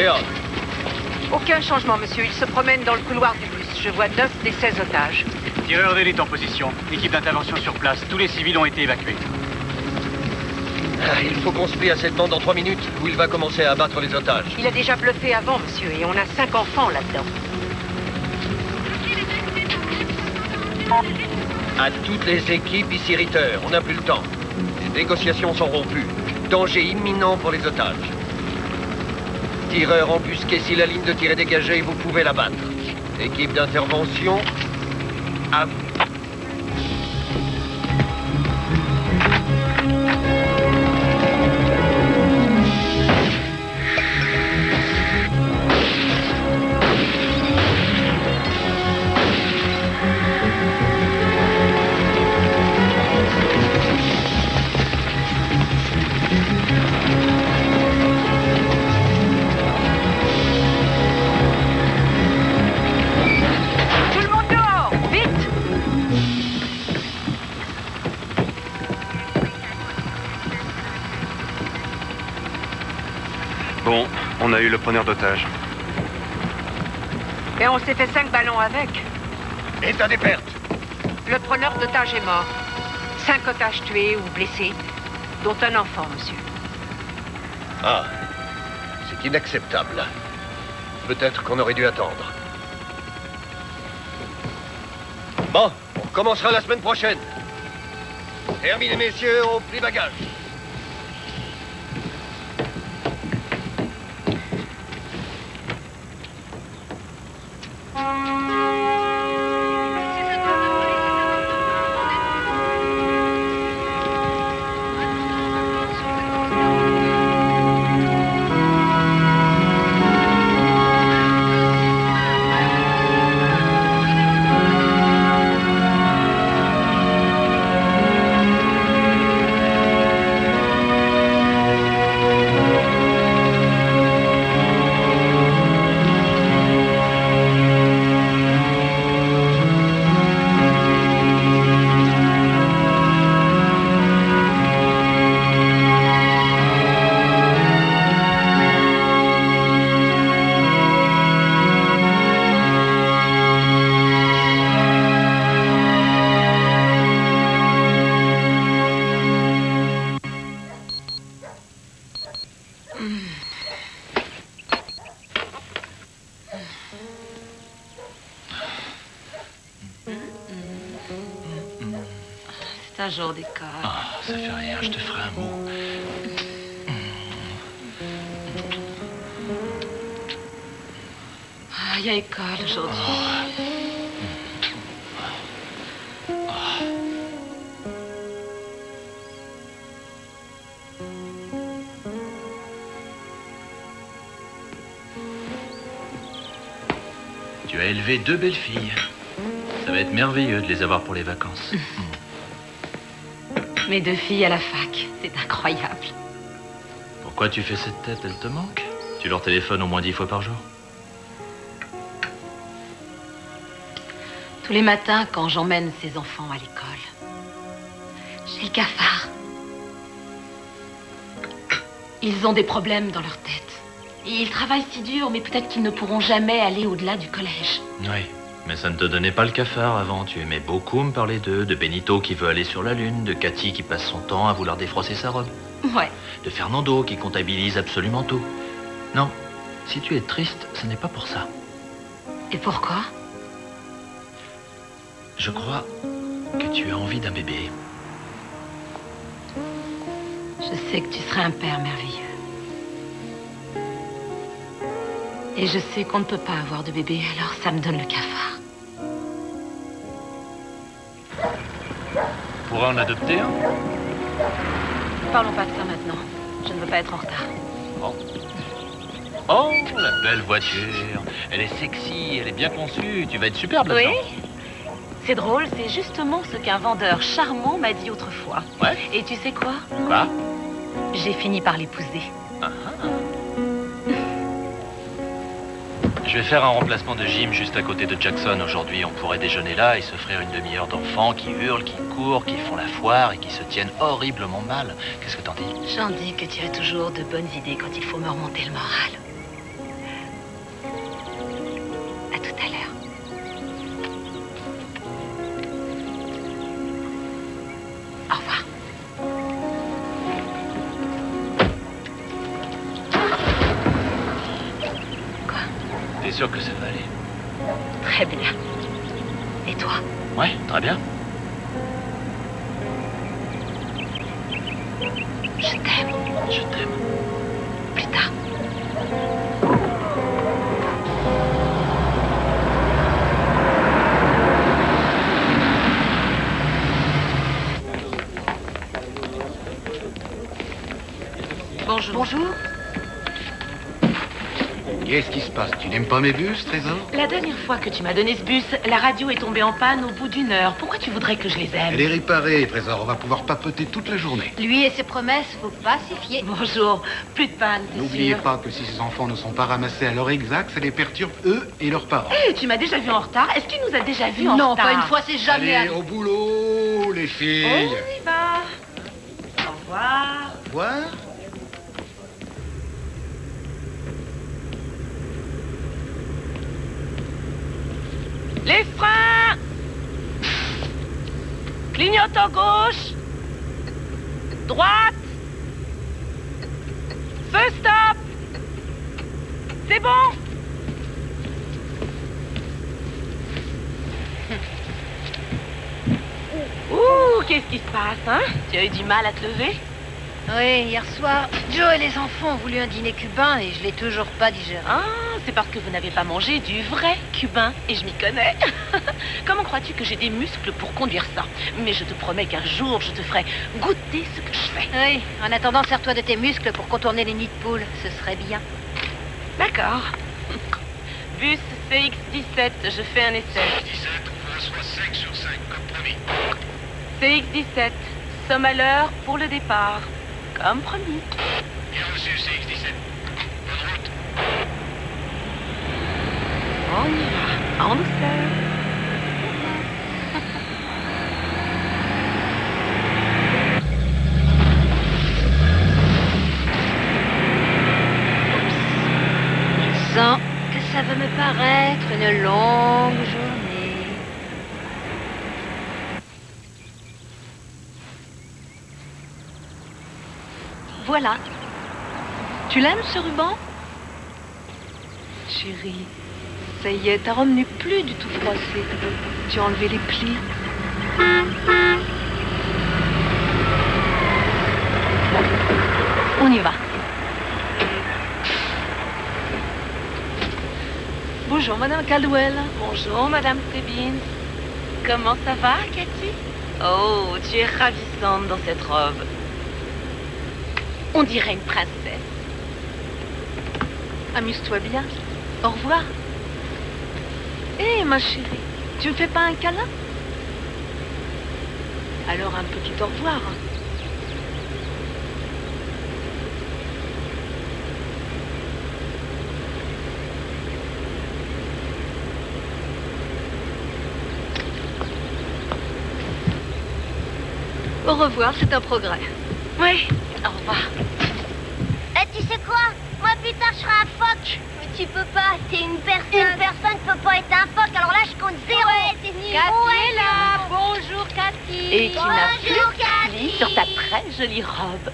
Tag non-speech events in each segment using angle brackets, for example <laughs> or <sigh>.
Léon. Aucun changement, monsieur. Il se promène dans le couloir du bus. Je vois 9 des 16 otages. Tireur d'élite en position. Équipe d'intervention sur place. Tous les civils ont été évacués. Ah, Il faut qu'on se plie à cette bande en trois minutes où il va commencer à abattre les otages. Il a déjà bluffé avant, monsieur, et on a 5 enfants là-dedans. À toutes les équipes ici Ritter, on n'a plus le temps. Les négociations sont rompues. Danger imminent pour les otages. Tireur embusqué, si la ligne de tir est dégagée, vous pouvez la battre. Équipe d'intervention, eu le preneur d'otage. Et on s'est fait 5 ballons avec. État des pertes. Le preneur d'otages est mort. 5 otages tués ou blessés, dont un enfant, monsieur. Ah, c'est inacceptable. Peut-être qu'on aurait dû attendre. Bon, on recommencera la semaine prochaine. Terminé, messieurs, au pli bagage. Jour. Ah, ça fait rien, je te ferai un mot. Ah, il y a école aujourd'hui. Tu as élevé deux belles filles. Ça va être merveilleux de les avoir pour les vacances. Mes deux filles à la fac. C'est incroyable. Pourquoi tu fais cette tête? Elle te manque Tu leur téléphones au moins dix fois par jour Tous les matins, quand j'emmène ces enfants à l'école, j'ai le cafard. Ils ont des problèmes dans leur tête. Et ils travaillent si dur, mais peut-être qu'ils ne pourront jamais aller au-delà du collège. Oui. Mais ça ne te donnait pas le cafard avant. Tu aimais beaucoup me parler d'eux, de Benito qui veut aller sur la Lune, de Cathy qui passe son temps à vouloir défrosser sa robe, Ouais. de Fernando qui comptabilise absolument tout. Non, si tu es triste, ce n'est pas pour ça. Et pourquoi? Je crois que tu as envie d'un bébé. Je sais que tu serais un père merveilleux. Et je sais qu'on ne peut pas avoir de bébé, alors ça me donne le cafard. On pourrait en adopter un Parlons pas de ça maintenant. Je ne veux pas être en retard. Oh, la belle voiture. Elle est sexy, elle est bien conçue. Tu vas être superbe là-dedans. Oui C'est drôle, c'est justement ce qu'un vendeur charmant m'a dit autrefois. Ouais Et tu sais quoi? Quoi? J'ai fini par l'épouser. Je vais faire un remplacement de gym juste à côté de Jackson aujourd'hui. On pourrait déjeuner là et s'offrir une demi-heure d'enfants qui hurlent, qui courent, qui font la foire et qui se tiennent horriblement mal. Qu'est-ce que t'en dis? J'en dis que tu as toujours de bonnes idées quand il faut me remonter le moral. N'aimes pas mes bus, Trésor La dernière fois que tu m'as donné ce bus, la radio est tombée en panne au bout d'une heure. Pourquoi tu voudrais que je les aime Elle est réparée, Trésor. On va pouvoir papoter toute la journée. Lui et ses promesses, faut pas s'y fier. Bonjour. Plus de panne, c'est N'oubliez pas que si ces enfants ne sont pas ramassés à l'heure exacte, ça les perturbe eux et leurs parents. Eh, tu m'as déjà vu en retard Est-ce qu'il nous a déjà vu en non, retard pas une fois, c'est jamais Allez, au boulot, les filles. On y va. Au revoir. Voir Les freins Clignote à gauche Droite Feu stop C'est bon Ouh, qu'est-ce qui se passe, hein Tu as eu du mal à te lever Oui, hier soir, Joe et les enfants ont voulu un dîner cubain et je l'ai toujours pas digéré. Ah, c'est parce que vous n'avez pas mangé du vrai cubain, et je m'y connais. <laughs> Comment crois-tu que j'ai des muscles pour conduire ça? Mais je te promets qu'un jour, je te ferai goûter ce que je fais. Oui, en attendant, sers-toi de tes muscles pour contourner les nids de poules. Ce serait bien. D'accord. Bus CX-17, je fais un essai. CX-17, somme à l'heure pour le départ. Comme promis. On y va, en douceur. Je sens que ça va me paraître une longue journée. Voilà. Tu l'aimes ce ruban? Chérie, ça y est, ta robe n'est plus du tout froissée. Tu as enlevé les plis. On y va. Bonjour, Madame Caldwell. Bonjour, Madame Stebbins. Comment ça va, Cathy? Oh, tu es ravissante dans cette robe. On dirait une princesse. Amuse-toi bien. Au revoir. Hé, ma chérie, tu me fais pas un câlin? Alors un petit au revoir. Au revoir, c'est un progrès. Oui, revoir. Eh, tu sais quoi? Moi, plus tard, je serai un phoque. Mais tu peux pas, t'es une personne. Une personne peut pas être un phoque, alors là, je compte zéro. Ouais, t'es nul. Cathy Ouais, est là. Bonjour, Cathy. Et qui n'a plus Bonjour, de plis Cathy. sur ta très jolie robe.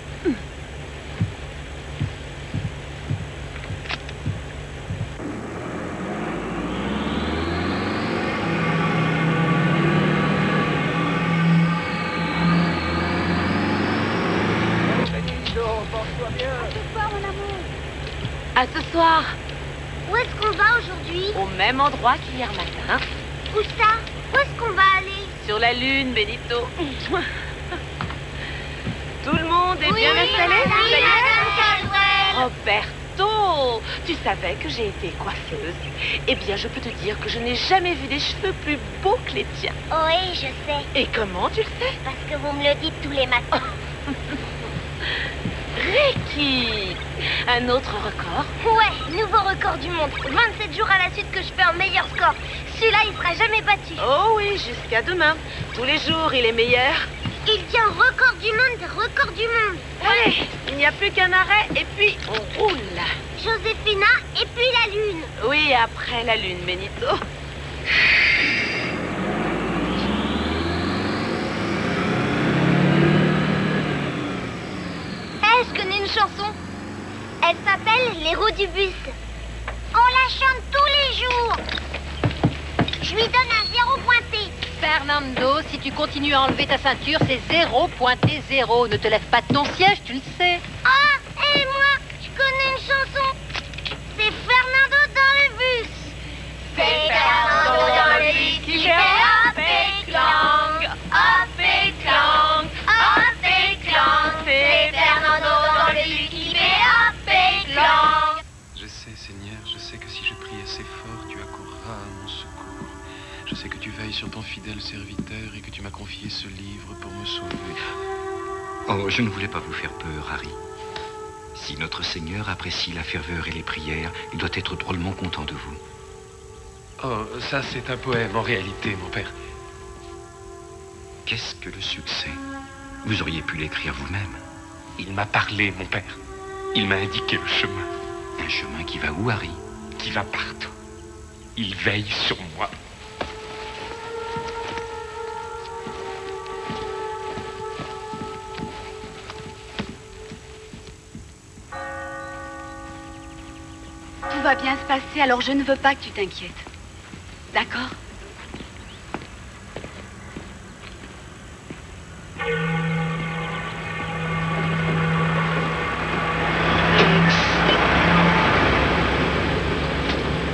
Ce soir, mon amour. À ce soir. Où est-ce qu'on même endroit qu'hier matin. Où ça? Où est-ce qu'on va aller? Sur la Lune, Benito. Tout le monde est bien installé Oui. Roberto, tu savais que j'ai été coiffeuse. Eh bien, je peux te dire que je n'ai jamais vu des cheveux plus beaux que les tiens. Oui, je sais. Et comment tu le sais Parce que vous me le dites tous les matins. Ricky Un autre record Ouais, nouveau record du monde. 27 jours à la suite que je fais un meilleur score. Celui-là, il sera jamais battu. Oh oui, jusqu'à demain. Tous les jours, il est meilleur. Il tient record du monde des records du monde. Allez, il n'y a plus qu'un arrêt et puis on roule. Joséphina et puis la lune. Oui, après la lune, Benito. Eh, je connais une chanson. Elle s'appelle Les roues du bus. On la chante tous les jours. Je lui donne un zéro pointé. Fernando, si tu continues à enlever ta ceinture, c'est zéro pointé zéro. Ne te lève pas de ton siège, tu le sais. Ah, fidèle serviteur et que tu m'as confié ce livre pour me sauver. Oh, je ne voulais pas vous faire peur, Harry. Si notre Seigneur apprécie la ferveur et les prières, il doit être drôlement content de vous. Oh, ça c'est un poème en réalité, mon père. Qu'est-ce que le succès? Vous auriez pu l'écrire vous-même. Il m'a parlé, mon père. Il m'a indiqué le chemin Un chemin qui va où, Harry? Qui va partout. Il veille sur moi. Va bien se passer, alors je ne veux pas que tu t'inquiètes. D'accord?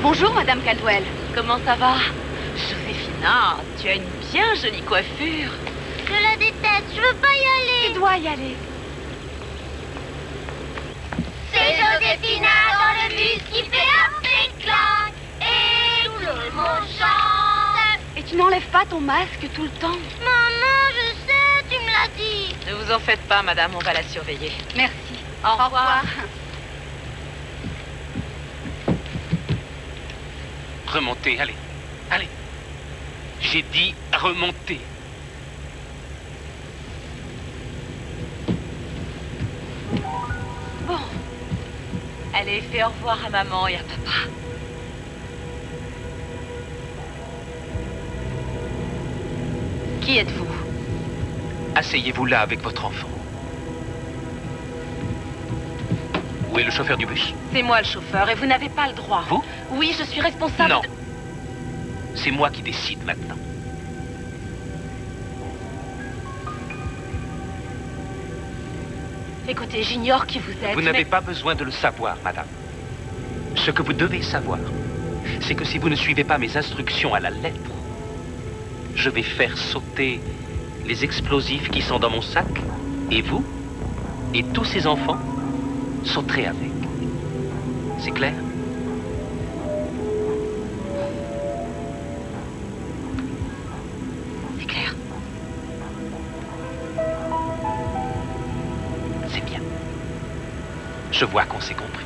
Bonjour, Madame Caldwell. Comment ça va? Joséphina, tu as une bien jolie coiffure. Je la déteste, je veux pas y Tu aller. dois y aller. Joséphina dans le bus qui fait hop et. Et tout le monde chante. Et tu n'enlèves pas ton masque tout le temps. Maman, je sais, tu me l'as dit. Ne vous en faites pas, madame, on va la surveiller. Merci. Au revoir. Remontez, allez. Allez. J'ai dit remontez. Allez, fais au revoir à maman et à papa. Qui êtes-vous? Asseyez-vous là avec votre enfant. Où est le chauffeur du bus? C'est moi le chauffeur et vous n'avez pas le droit. Vous? Oui, je suis responsable. Non. de- C'est moi qui décide maintenant. Écoutez, j'ignore qui vous êtes. Vous n'avez mais- pas besoin de le savoir, madame. Ce que vous devez savoir, c'est que si vous ne suivez pas mes instructions à la lettre, je vais faire sauter les explosifs qui sont dans mon sac, et vous, et tous ces enfants, sauterez avec. C'est clair? Je vois qu'on s'est compris.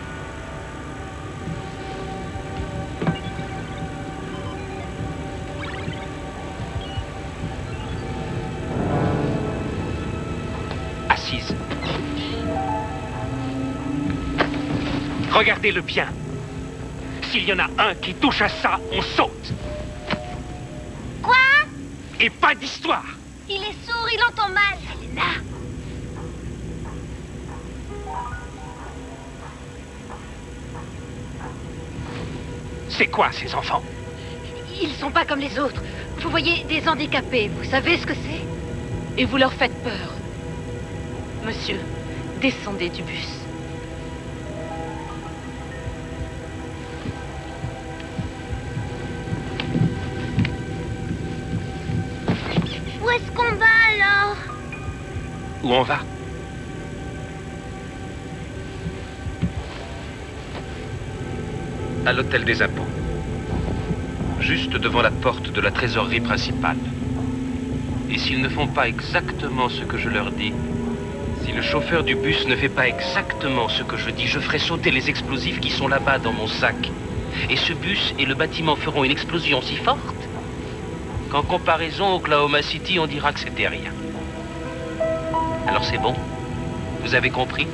Assise. Regardez-le bien. S'il y en a un qui touche à ça, on saute. Quoi? Et pas d'histoire. Il est sourd, il entend mal. C'est quoi ces enfants Ils sont pas comme les autres. Vous voyez, des handicapés, vous savez ce que c'est Et vous leur faites peur. Monsieur, descendez du bus. Où est-ce qu'on va alors Où on va À l'hôtel des impôts. Juste devant la porte de la trésorerie principale. Et s'ils ne font pas exactement ce que je leur dis, si le chauffeur du bus ne fait pas exactement ce que je dis, je ferai sauter les explosifs qui sont là-bas dans mon sac. Et ce bus et le bâtiment feront une explosion si forte qu'en comparaison Oklahoma City, on dira que c'était rien. Alors c'est bon? Vous avez compris?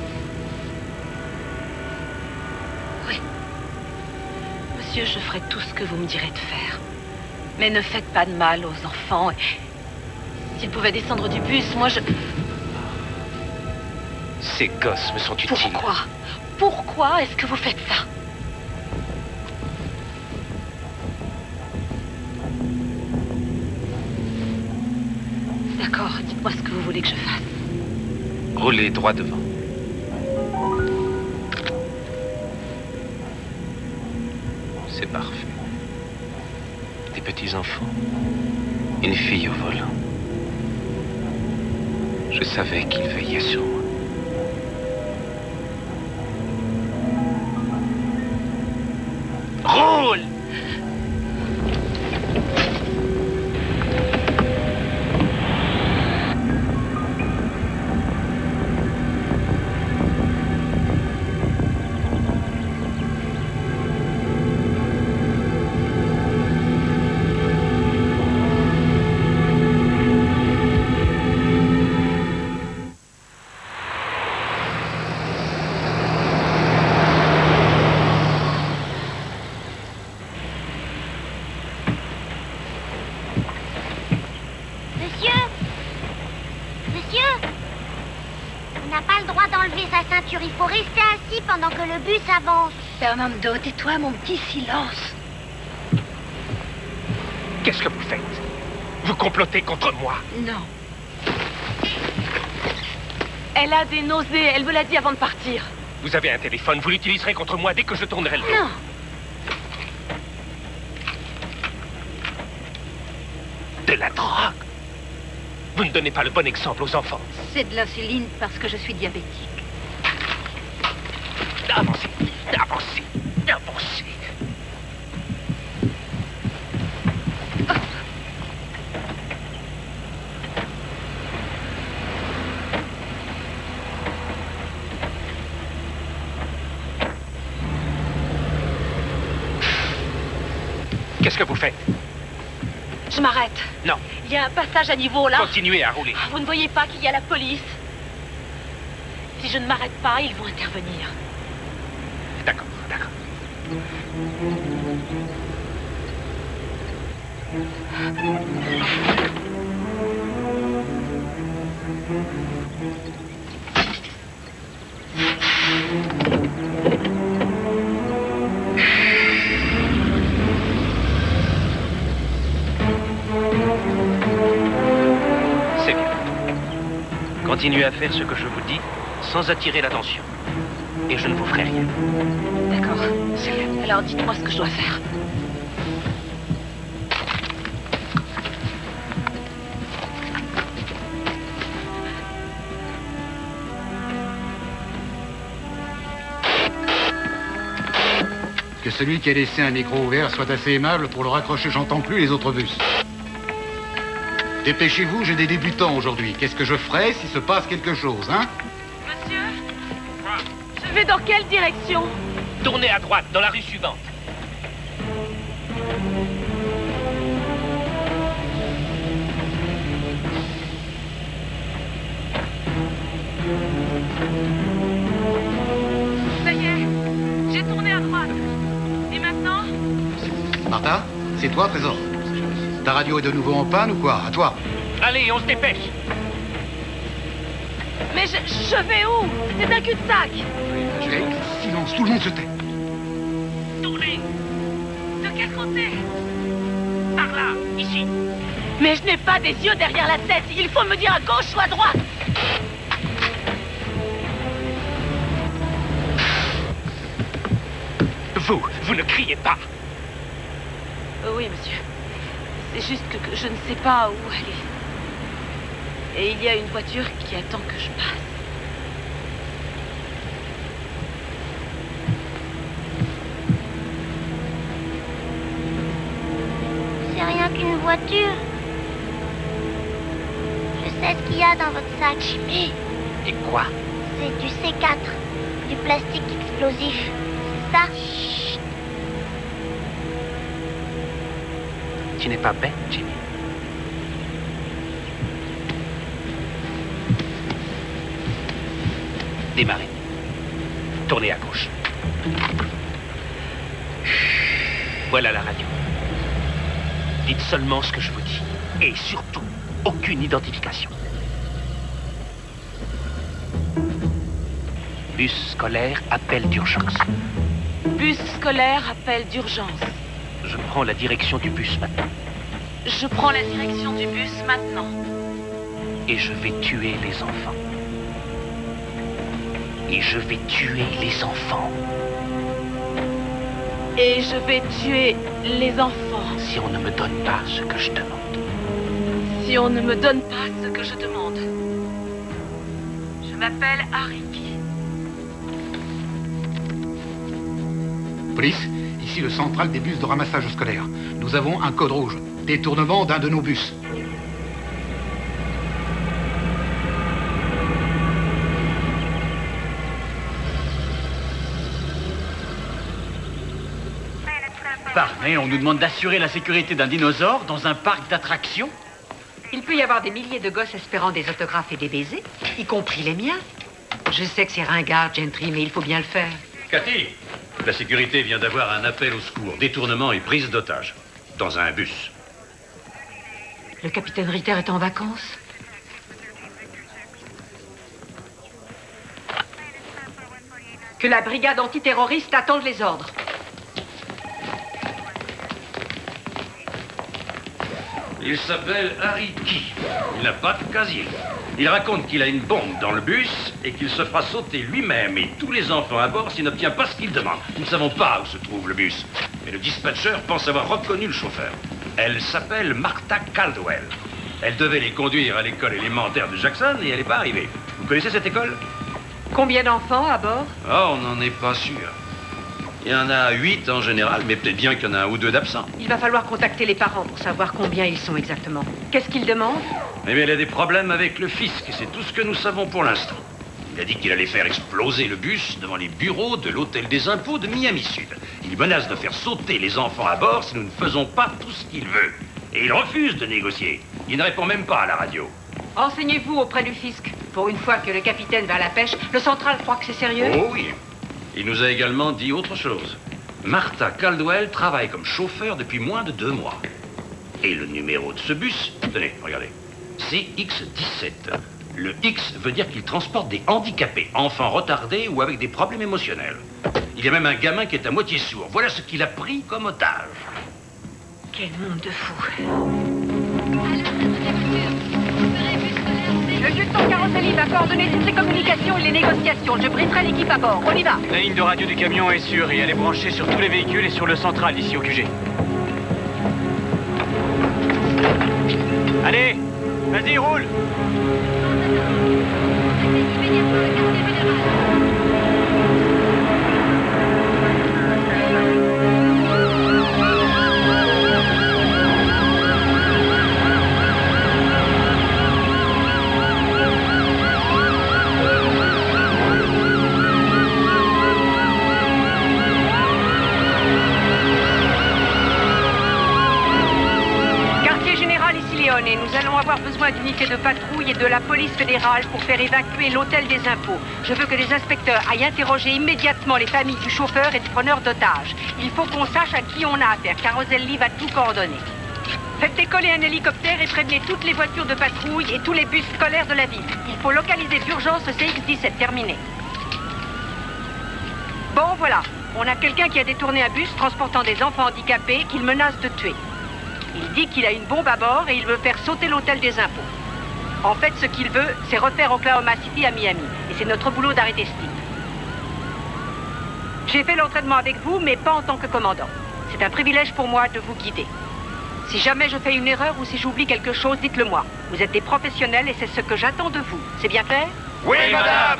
Monsieur, je ferai tout ce que vous me direz de faire. Mais ne faites pas de mal aux enfants. S'ils pouvaient descendre du bus, moi je... Ces gosses me sont utiles. Pourquoi? Pourquoi est-ce que vous faites ça? D'accord, dites-moi ce que vous voulez que je fasse. Roulez droit devant. Que le bus avance. Fernando, tais-toi, mon petit silence. Qu'est-ce que vous faites? Vous complotez contre moi? Non. Elle a des nausées, elle me l'a dit avant de partir. Vous avez un téléphone, vous l'utiliserez contre moi dès que je tournerai le dos. Non. De la drogue? Vous ne donnez pas le bon exemple aux enfants. C'est de l'insuline parce que je suis diabétique. Avancez, avancez, avancez. Qu'est-ce que vous faites Je m'arrête. Non. Il y a un passage à niveau là. Continuez à rouler. Vous ne voyez pas qu'il y a la police Si je ne m'arrête pas, ils vont intervenir. D'accord, d'accord. Continuez à faire ce que je vous dis sans attirer l'attention. Et je ne vous ferai rien. D'accord. Alors dites-moi ce que je dois faire. Que celui qui a laissé un micro ouvert soit assez aimable pour le raccrocher, j'entends plus les autres bus. Dépêchez-vous, j'ai des débutants aujourd'hui. Qu'est-ce que je ferai s'il se passe quelque chose, hein Monsieur Je vais dans quelle direction Tournez à droite, dans la rue suivante. Ça y est, j'ai tourné à droite. Et maintenant Martha, c'est toi, Trésor Ta radio est de nouveau en panne ou quoi À toi. Allez, on se dépêche. Mais je, je vais où C'est un cul-de-sac. Hey, silence, tout le monde se tait. Tournez De quel côté Par là, ici. Mais je n'ai pas des yeux derrière la tête. Il faut me dire à gauche ou à droite. Vous, vous ne criez pas. Euh, oui, monsieur. C'est juste que, que je ne sais pas où aller. Et il y a une voiture qui attend que je passe. C'est rien qu'une voiture. Je sais ce qu'il y a dans votre sac. Jimmy Et quoi? C'est du C4, du plastique explosif. C'est ça? Tu n'es pas bête, Jimmy. Démarrez. Tournez à gauche. Voilà la radio. Dites seulement ce que je vous dis. Et surtout, aucune identification. Bus scolaire, appel d'urgence. Bus scolaire, appel d'urgence. Je prends la direction du bus maintenant. Je prends la direction du bus maintenant. Et je vais tuer les enfants. Et je vais tuer les enfants. Et je vais tuer les enfants. Si on ne me donne pas ce que je demande. Si on ne me donne pas ce que je demande. Je m'appelle Hariki. Police, ici le central des bus de ramassage scolaire. Nous avons un code rouge. Détournement d'un de nos bus. Pardon, on nous demande d'assurer la sécurité d'un dinosaure dans un parc d'attractions Il peut y avoir des milliers de gosses espérant des autographes et des baisers, y compris les miens. Je sais que c'est ringard, Gentry, mais il faut bien le faire. Cathy, la sécurité vient d'avoir un appel au secours, détournement et prise d'otage. Dans un bus. Le capitaine Ritter est en vacances Que la brigade antiterroriste attende les ordres. Il s'appelle Hariki. Il n'a pas de casier. Il raconte qu'il a une bombe dans le bus et qu'il se fera sauter lui-même et tous les enfants à bord s'il n'obtient pas ce qu'il demande. Nous ne savons pas où se trouve le bus. Mais le dispatcher pense avoir reconnu le chauffeur. Elle s'appelle Martha Caldwell. Elle devait les conduire à l'école élémentaire de Jackson et elle n'est pas arrivée. Vous connaissez cette école? Combien d'enfants à bord? Oh, on n'en est pas sûr. Il y en a huit en général, mais peut-être bien qu'il y en a un ou deux d'absents. Il va falloir contacter les parents pour savoir combien ils sont exactement. Qu'est-ce qu'ils demandent? Eh bien, il a des problèmes avec le fisc, c'est tout ce que nous savons pour l'instant. Il a dit qu'il allait faire exploser le bus devant les bureaux de l'hôtel des impôts de Miami Sud. Il menace de faire sauter les enfants à bord si nous ne faisons pas tout ce qu'il veut. Et il refuse de négocier. Il ne répond même pas à la radio. Renseignez-vous auprès du fisc. Pour une fois que le capitaine va à la pêche, le central croit que c'est sérieux? Oh oui. Il nous a également dit autre chose. Martha Caldwell travaille comme chauffeur depuis moins de deux mois. Et le numéro de ce bus, tenez, regardez, c'est X17. Le X veut dire qu'il transporte des handicapés, enfants retardés ou avec des problèmes émotionnels. Il y a même un gamin qui est à moitié sourd. Voilà ce qu'il a pris comme otage. Quel monde de fous. Le lieutenant Caroselli va coordonner toutes les communications et les négociations. Je briserai l'équipe à bord. On y va. La ligne de radio du camion est sûre et elle est branchée sur tous les véhicules et sur le central ici au QG. Allez, vas-y, roule avoir besoin d'unités de patrouille et de la police fédérale pour faire évacuer l'hôtel des impôts. Je veux que les inspecteurs aillent interroger immédiatement les familles du chauffeur et du preneur d'otages. Il faut qu'on sache à qui on a affaire. Caroselli va tout coordonner. Faites décoller un hélicoptère et prévenez toutes les voitures de patrouille et tous les bus scolaires de la ville. Il faut localiser d'urgence le CX-17. Terminé. Bon, voilà. On a quelqu'un qui a détourné un bus transportant des enfants handicapés qu'il menace de tuer. Il dit qu'il a une bombe à bord et il veut faire sauter l'hôtel des impôts. En fait, ce qu'il veut, c'est refaire Oklahoma City à Miami. Et c'est notre boulot d'arrêter Steve. J'ai fait l'entraînement avec vous, mais pas en tant que commandant. C'est un privilège pour moi de vous guider. Si jamais je fais une erreur ou si j'oublie quelque chose, dites-le moi. Vous êtes des professionnels et c'est ce que j'attends de vous. C'est bien clair? Oui, madame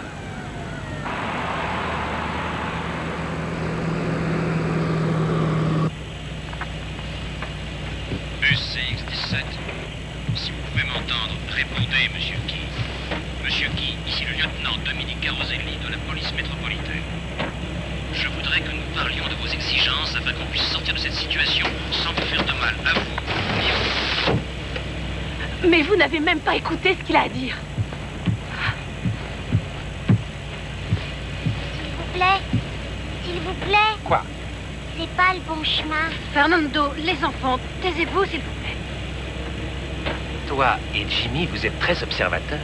Bus CX-17. Si vous pouvez m'entendre, monsieur Key. Monsieur Key, ici le lieutenant Dominique Caroselli de la police métropolitaine. Je voudrais que nous parlions de vos exigences afin qu'on puisse sortir de cette situation sans vous faire de mal à vous ni à vous. Mais vous n'avez même pas écouté ce qu'il a à dire. S'il vous plaît. S'il vous plaît. Quoi? C'est pas le bon chemin. Fernando, les enfants, taisez-vous, s'il vous plaît. Et Jimmy, vous êtes très observateurs.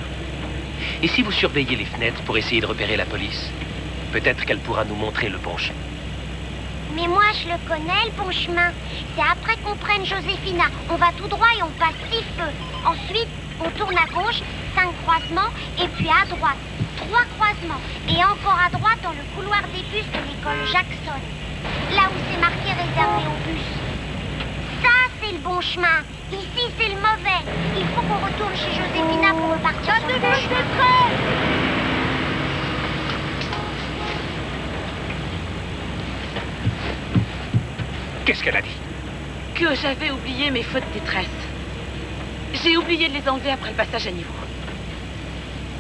Et si vous surveillez les fenêtres pour essayer de repérer la police Peut-être qu'elle pourra nous montrer le bon chemin. Mais moi, je le connais, le bon chemin. C'est après qu'on prenne Joséphina. On va tout droit et on passe six feux. Ensuite, on tourne à gauche, cinq croisements, et puis à droite, trois croisements. Et encore à droite dans le couloir des bus de l'école Jackson. Là où c'est marqué réservé aux bus. Ça, c'est le bon chemin. Ici, c'est le mauvais. Il faut qu'on retourne chez Joséphina pour repartir sur le chemin. Qu'est-ce qu'elle a dit Que j'avais oublié mes fautes de détresse. J'ai oublié de les enlever après le passage à niveau.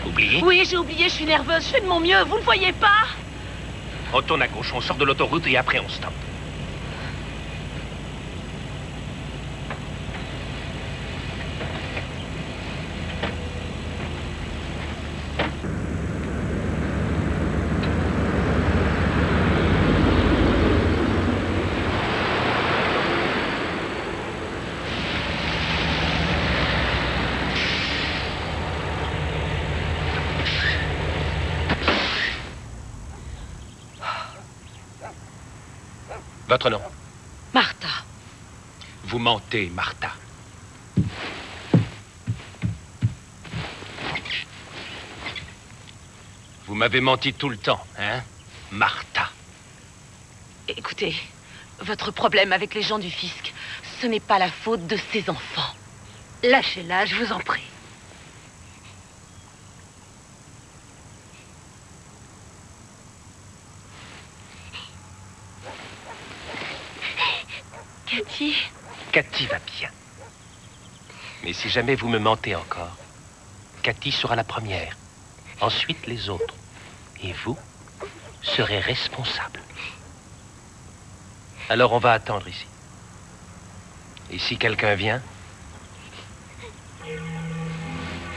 Oublié? Oui, j'ai oublié, je suis nerveuse, je fais de mon mieux, vous ne voyez pas? On tourne à gauche, on sort de l'autoroute et après on stoppe. Votre nom Martha. Vous mentez, Martha. Vous m'avez menti tout le temps, hein Martha. Écoutez, votre problème avec les gens du fisc, ce n'est pas la faute de ces enfants. Lâchez-la, je vous en prie. Cathy Cathy va bien. Mais si jamais vous me mentez encore, Cathy sera la première, ensuite les autres. Et vous serez responsable. Alors on va attendre ici. Et si quelqu'un vient,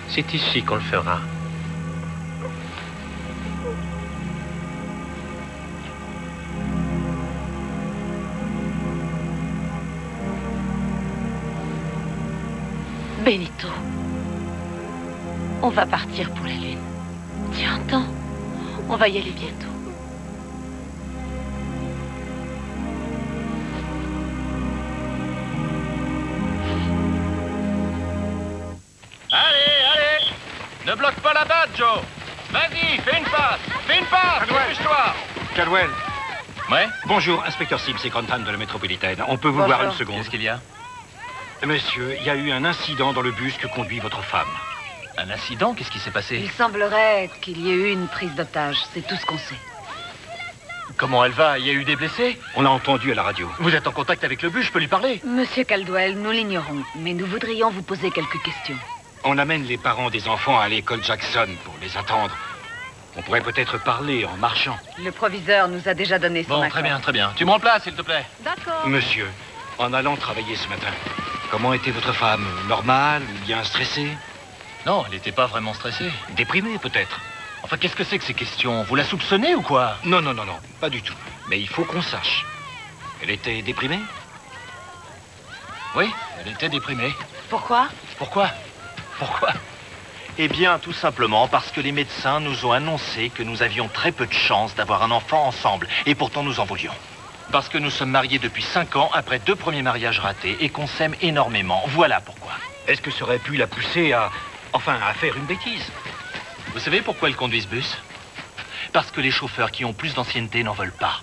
c'est ici qu'on le fera. Benito. On va partir pour la Lune. Tu entends On va y aller bientôt. Allez, allez Ne bloque pas la batte, Joe Vas-y, fais une passe Fais une passe Dépêche-toi Caldwell. Ouais Bonjour, inspecteur Sims et Grantham de la métropolitaine. On peut vous voir une seconde Qu'est-ce qu'il y a? Monsieur, il y a eu un incident dans le bus que conduit votre femme. Un incident Qu'est-ce qui s'est passé Il semblerait qu'il y ait eu une prise d'otage. C'est tout ce qu'on sait. Comment elle va? Il y a eu des blessés? On l'a entendu à la radio. Vous êtes en contact avec le bus, je peux lui parler Monsieur Caldwell, nous l'ignorons, mais nous voudrions vous poser quelques questions. On amène les parents des enfants à l'école Jackson pour les attendre. On pourrait peut-être parler en marchant. Le proviseur nous a déjà donné son Bon, accord. très bien, très bien. Tu me remplaces, s'il te plaît D'accord. Monsieur, en allant travailler ce matin, comment était votre femme Normale ou bien stressée Non, elle n'était pas vraiment stressée. Déprimée peut-être Enfin, qu'est-ce que c'est que ces questions Vous la soupçonnez ou quoi Non, non, non, non, pas du tout. Mais il faut qu'on sache. Elle était déprimée Oui, elle était déprimée. Pourquoi Pourquoi Pourquoi Eh bien, tout simplement parce que les médecins nous ont annoncé que nous avions très peu de chances d'avoir un enfant ensemble, et pourtant nous en voulions. Parce que nous sommes mariés depuis cinq ans, après deux premiers mariages ratés, et qu'on s'aime énormément. Voilà pourquoi. Est-ce que ça aurait pu la pousser à... Enfin, à faire une bêtise? Vous savez pourquoi elle conduit ce bus? Parce que les chauffeurs qui ont plus d'ancienneté n'en veulent pas.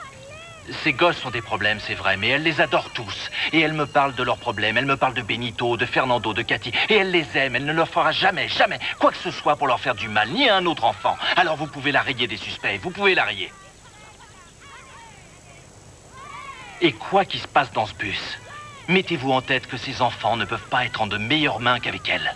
Ces gosses sont des problèmes, c'est vrai, mais elle les adore tous. Et elle me parle de leurs problèmes. Elle me parle de Benito, de Fernando, de Cathy. Et elle les aime. Elle ne leur fera jamais, jamais quoi que ce soit pour leur faire du mal, ni à un autre enfant. Alors vous pouvez la rayer des suspects. Vous pouvez la rayer. Et quoi qu'il se passe dans ce bus, mettez-vous en tête que ces enfants ne peuvent pas être en de meilleures mains qu'avec elle.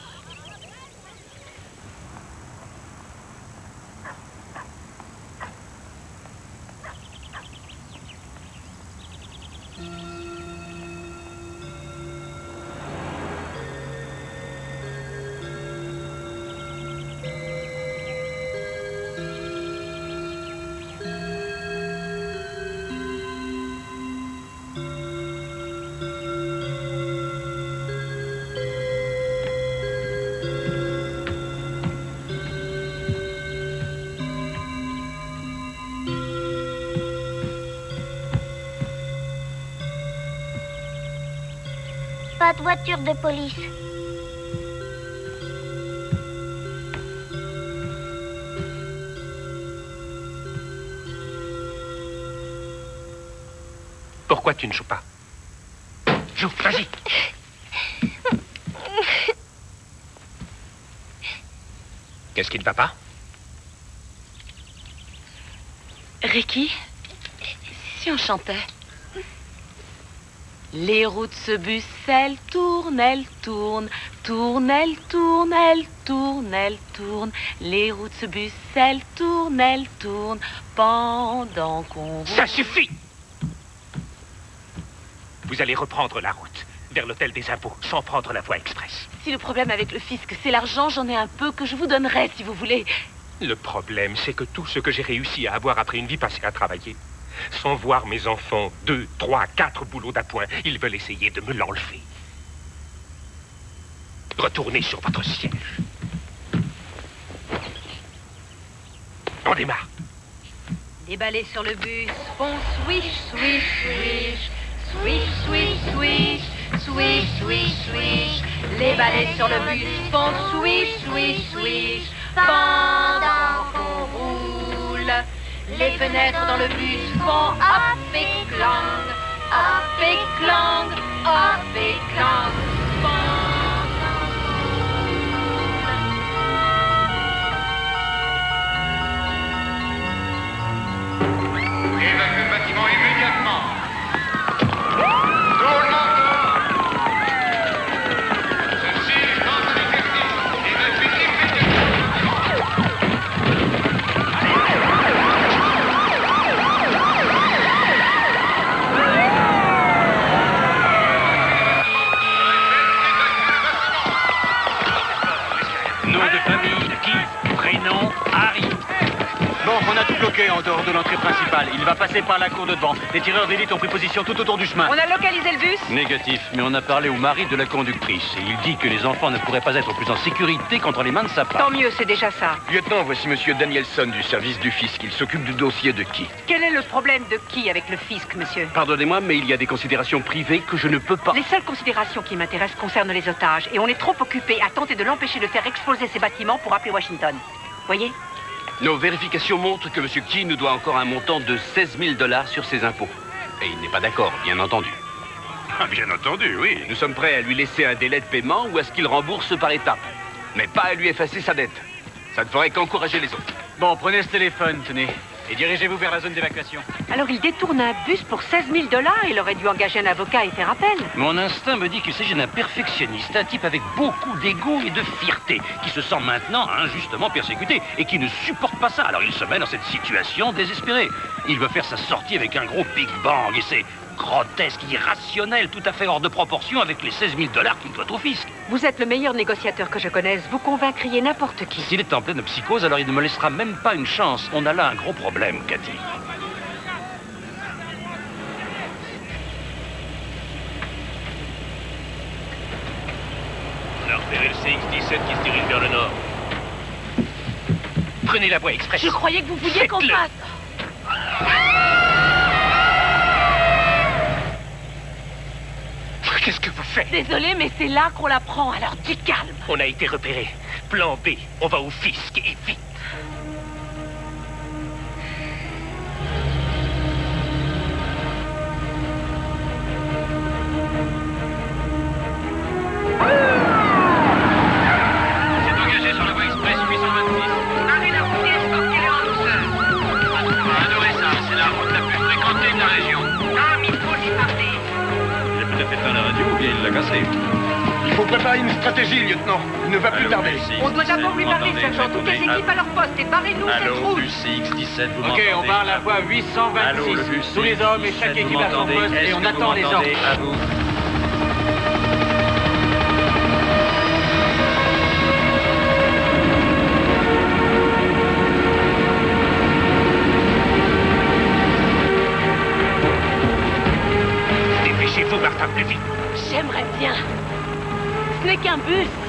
De police. Pourquoi tu ne joues pas Joue, vas-y. Qu'est-ce qui ne va pas Ricky, si on chantait. Les roues de ce bus, elles tournent, elles tournent, tournent, elles tournent, elles tournent, elles tournent. Les roues de ce bus, elles tournent, elles tournent, pendant qu'on. Ça suffit Vous allez reprendre la route vers l'hôtel des impôts sans prendre la voie express. Si le problème avec le fisc, c'est l'argent, j'en ai un peu que je vous donnerai si vous voulez. Le problème, c'est que tout ce que j'ai réussi à avoir après une vie passée à travailler, sans voir mes enfants deux, trois, quatre boulots d'appoint, ils veulent essayer de me l'enlever. Retournez sur votre siège. On démarre. Les balais sur le bus font swish, swish, swish. Swish, swish, swish. Swish, swish, swish. Les balais sur le bus font swish, swish, swish. Pendant qu'on roule. Les fenêtres dans le bus font hop et clang. Hop et clang. Hop et clang. Bon, on a tout bloqué en dehors de l'entrée principale. Il va passer par la cour de devant. Les tireurs d'élite ont pris position tout autour du chemin. On a localisé le bus Négatif, mais on a parlé au mari de la conductrice et il dit que les enfants ne pourraient pas être plus en sécurité qu'entre les mains de sa Tant femme. mieux, c'est déjà ça. Lieutenant, voici Monsieur Danielson du service du fisc. Il s'occupe du dossier de qui? Quel est le problème de qui avec le fisc, monsieur? Pardonnez-moi, mais il y a des considérations privées que je ne peux pas. Les seules considérations qui m'intéressent concernent les otages, et on est trop occupé à tenter de l'empêcher de faire exploser ces bâtiments pour appeler Washington. Voyez? Nos vérifications montrent que M. Key nous doit encore un montant de 16 000 dollars sur ses impôts. Et il n'est pas d'accord, bien entendu. Ah, bien entendu, oui. Nous sommes prêts à lui laisser un délai de paiement ou à ce qu'il rembourse par étapes. Mais pas à lui effacer sa dette. Ça ne ferait qu'encourager les autres. Bon, prenez ce téléphone, tenez, et dirigez-vous vers la zone d'évacuation. Alors il détourne un bus pour 16 000 dollars, il aurait dû engager un avocat et faire appel. Mon instinct me dit qu'il s'agit d'un perfectionniste, un type avec beaucoup d'ego et de fierté, qui se sent maintenant injustement persécuté et qui ne supporte pas ça. Alors il se met dans cette situation désespérée. Il veut faire sa sortie avec un gros Big Bang et c'est grotesque, irrationnel, tout à fait hors de proportion avec les 16 000 dollars qu'il doit au fisc. Vous êtes le meilleur négociateur que je connaisse, vous convaincriez n'importe qui. S'il est en pleine psychose, alors il ne me laissera même pas une chance. On a là un gros problème, Cathy. On a repéré le CX-17 qui se dirige vers le nord. Prenez la voie express. Je croyais que vous vouliez qu'on Faites-le. passe. Qu'est-ce que vous faites Désolé, mais c'est là qu'on la prend, alors du calme. On a été repéré. Plan B, on va au fisc et vite. Ah Préparer une stratégie, lieutenant. Il ne va plus Allô, tarder. Lucie, On doit d'abord lui parler, sergent. Toutes les équipes à leur poste et barrez-nous cette route. bus CX-17, vous Ok, m'entendez on parle à la voix 826. Allô, le Tous les hommes et CX-17, chaque équipe à son poste et on attend les ordres. À vous. Dépêchez-vous, Martin, plus vite. J'aimerais bien. Ce n'est qu'un bus.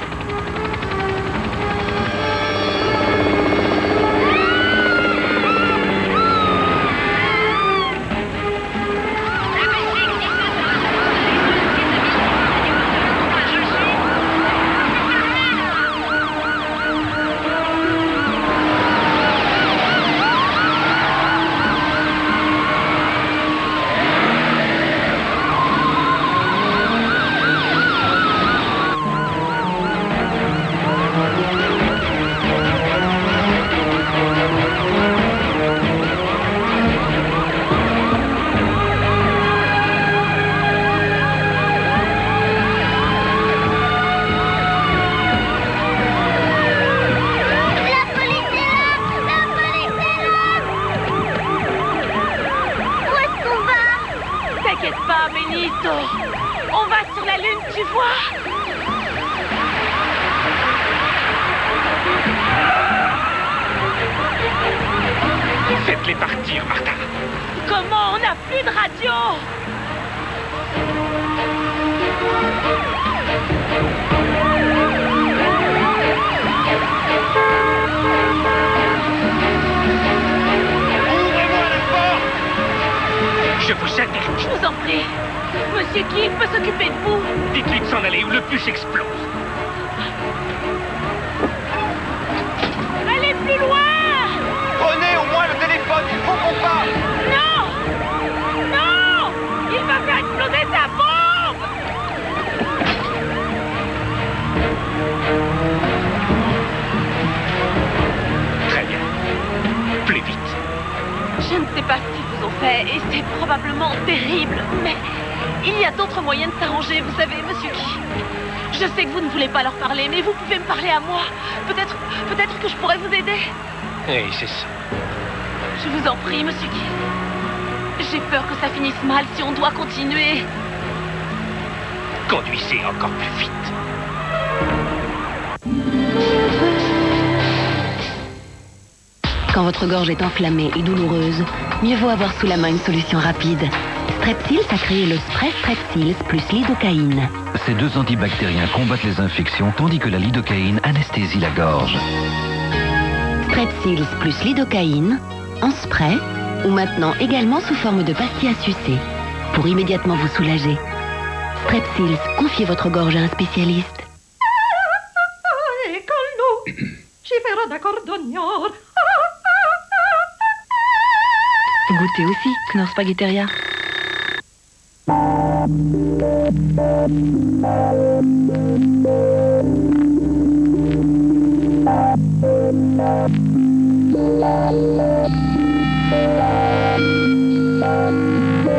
On va sur la lune, tu vois. Faites-les partir, Martin. Comment On n'a plus de radio? Je vous aide. Je vous en prie. Monsieur Kill peut s'occuper de vous. Dites-lui de s'en aller ou le bus explose. Allez plus loin Prenez au moins le téléphone, il faut qu'on parle. Non Non Il va faire exploser sa bombe pas ce qu'ils vous ont fait et c'est probablement terrible, mais il y a d'autres moyens de s'arranger, vous savez, monsieur Key. Je sais que vous ne voulez pas leur parler, mais vous pouvez me parler à moi. Peut-être, peut-être que je pourrais vous aider. Oui, c'est ça. Je vous en prie, monsieur Key. J'ai peur que ça finisse mal si on doit continuer. Conduisez encore plus vite. Quand votre gorge est enflammée et douloureuse, mieux vaut avoir sous la main une solution rapide. Strepsils a créé le spray Strepsils plus lidocaïne. Ces deux antibactériens combattent les infections tandis que la lidocaïne anesthésie la gorge. Strepsils plus lidocaïne, en spray, ou maintenant également sous forme de pastilles à sucer, pour immédiatement vous soulager. Strepsils, confiez votre gorge à un spécialiste. Goûtez aussi, Knorr Spaghetteria.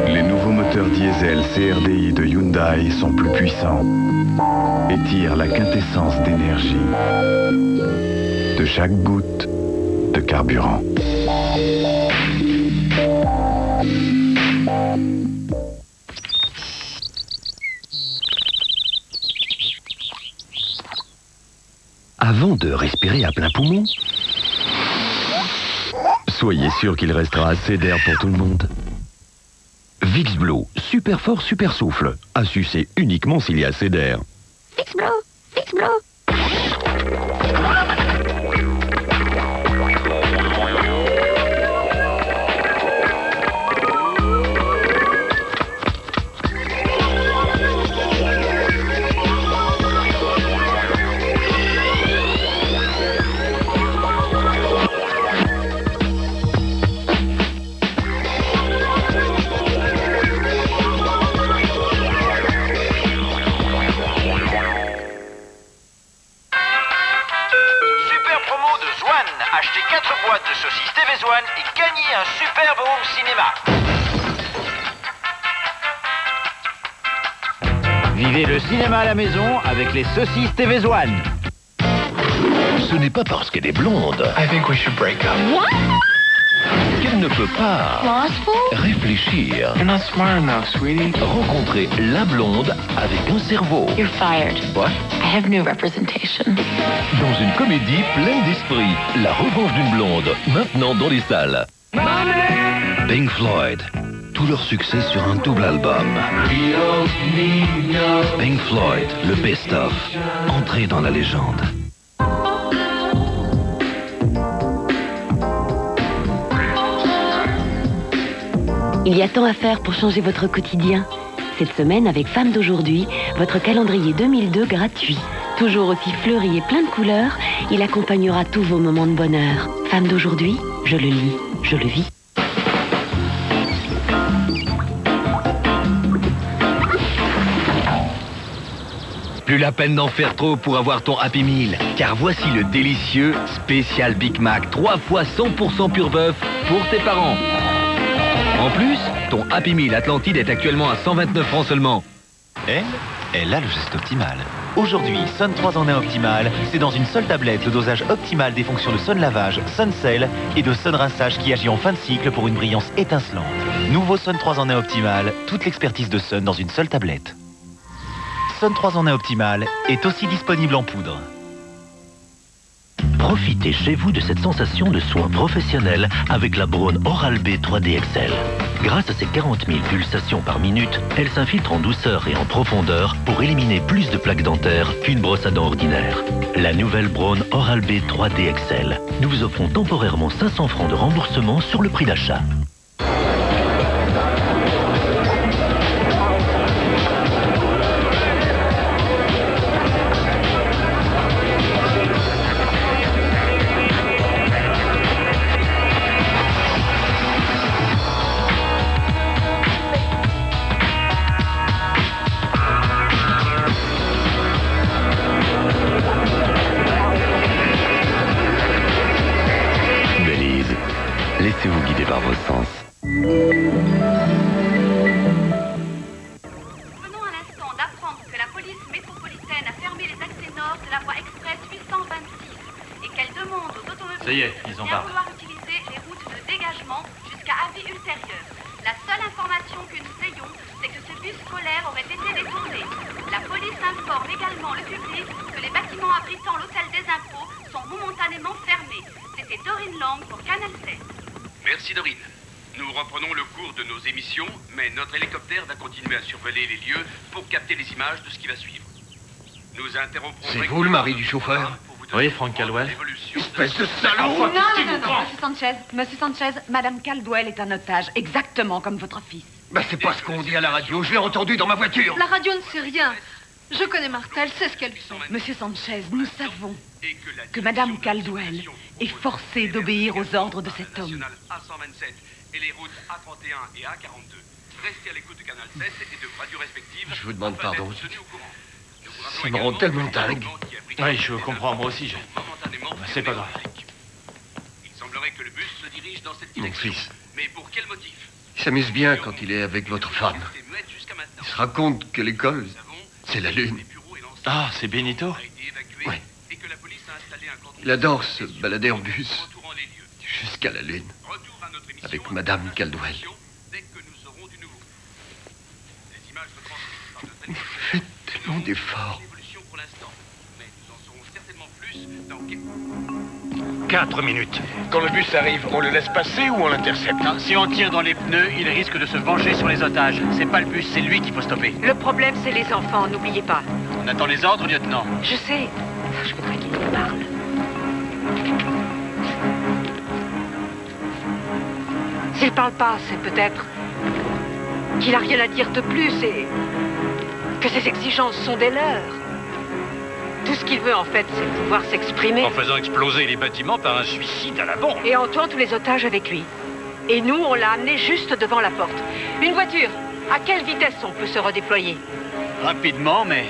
Les nouveaux moteurs diesel CRDI de Hyundai sont plus puissants et tirent la quintessence d'énergie de chaque goutte de carburant. Avant de respirer à plein poumon, Soyez sûr qu'il restera assez d'air pour tout le monde. Blue, super fort, super souffle. À sucer uniquement s'il y a assez d'air. Fix Blue saucisses TV One. Ce n'est pas parce qu'elle est blonde I think we should break up. qu'elle ne peut pas réfléchir. You're not smart enough, sweetie. Rencontrer la blonde avec un cerveau. You're fired. What? I have new representation. Dans une comédie pleine d'esprit, La revanche d'une blonde, maintenant dans les salles. Pink Floyd, tout leur succès sur un double album. Pink Floyd, le best-of, entrée dans la légende. Il y a tant à faire pour changer votre quotidien. Cette semaine, avec Femmes d'aujourd'hui, votre calendrier 2002 gratuit. Toujours aussi fleuri et plein de couleurs, il accompagnera tous vos moments de bonheur. Femmes d'aujourd'hui, je le lis, je le vis. La peine d'en faire trop pour avoir ton Happy Meal, car voici le délicieux spécial Big Mac, 3 fois 100% pur bœuf pour tes parents. En plus, ton Happy Meal Atlantide est actuellement à 129 francs seulement. Elle, elle a le geste optimal. Aujourd'hui, Sun 3 en 1 optimal, c'est dans une seule tablette le dosage optimal des fonctions de Sun Lavage, Sun Cell et de Sun Rinçage qui agit en fin de cycle pour une brillance étincelante. Nouveau Sun 3 en 1 optimal, toute l'expertise de Sun dans une seule tablette. Sun 3 en 1 optimal est aussi disponible en poudre. Profitez chez vous de cette sensation de soin professionnel avec la Braun Oral-B 3D XL. Grâce à ses 40 000 pulsations par minute, elle s'infiltre en douceur et en profondeur pour éliminer plus de plaques dentaires qu'une brosse à dents ordinaire. La nouvelle Braun Oral-B 3D XL. Nous vous offrons temporairement 500 francs de remboursement sur le prix d'achat. C'est vous le mari du chauffeur Oui, Frank Caldwell. Espèce de Non, salaud non, non, non, Monsieur Sanchez, Monsieur Sanchez, Madame Caldwell est un otage, exactement comme votre fils. Bah c'est pas ce qu'on dit à la radio, je l'ai entendu dans ma voiture. La radio ne sait rien. Je connais Martha, elle sait ce qu'elle fait. Monsieur Sanchez, nous savons que Madame Caldwell est forcée d'obéir aux ordres de cet homme. A127 et les routes A31 et A42. Restez à l'écoute de Canal 7 et de radios respectives. Je vous demande pardon. Ça me rend tellement dingue. Oui, je comprends, moi aussi. Je... Bah, C'est pas grave. Il semblerait que le bus se dirige dans cette Mon fils, Mais pour quel motif? Il s'amuse bien quand il est avec votre femme. Il se raconte que l'école, c'est la lune. Ah, c'est Benito Ouais. Il adore se balader en bus jusqu'à la lune avec Madame Caldwell. Faites tellement d'efforts. 4 minutes. Quand le bus arrive, on le laisse passer ou on l'intercepte? Si on tire dans les pneus, il risque de se venger sur les otages. C'est pas le bus, c'est lui qu'il faut stopper. Le problème, c'est les enfants, n'oubliez pas. On attend les ordres, lieutenant. Je sais. Je voudrais qu'il me parle. S'il parle pas, c'est peut-être qu'il a rien à dire de plus et que ses exigences sont des leurs. Tout ce qu'il veut, en fait, c'est pouvoir s'exprimer. En faisant exploser les bâtiments par un suicide à la bombe. Et en tuant tous les otages avec lui. Et nous, on l'a amené juste devant la porte. Une voiture, à quelle vitesse on peut se redéployer? Rapidement, mais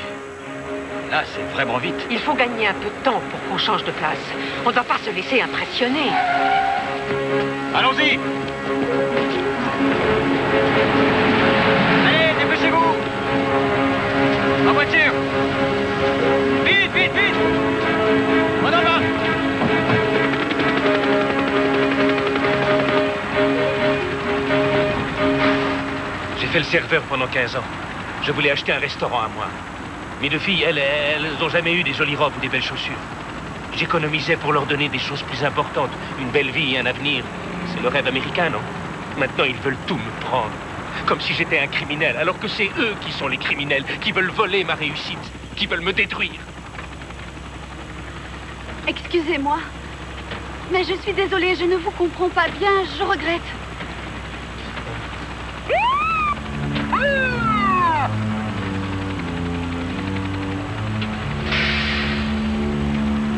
là, c'est vraiment vite. Il faut gagner un peu de temps pour qu'on change de place. On ne va pas se laisser impressionner. Allons-y fait le serveur pendant 15 ans. Je voulais acheter un restaurant à moi. Mes deux filles, elles, elles n'ont jamais eu des jolies robes ou des belles chaussures. J'économisais pour leur donner des choses plus importantes. Une belle vie et un avenir. C'est le rêve américain, non? Maintenant, ils veulent tout me prendre. Comme si j'étais un criminel, alors que c'est eux qui sont les criminels, qui veulent voler ma réussite, qui veulent me détruire. Excusez-moi. Mais je suis désolée, je ne vous comprends pas bien, je regrette.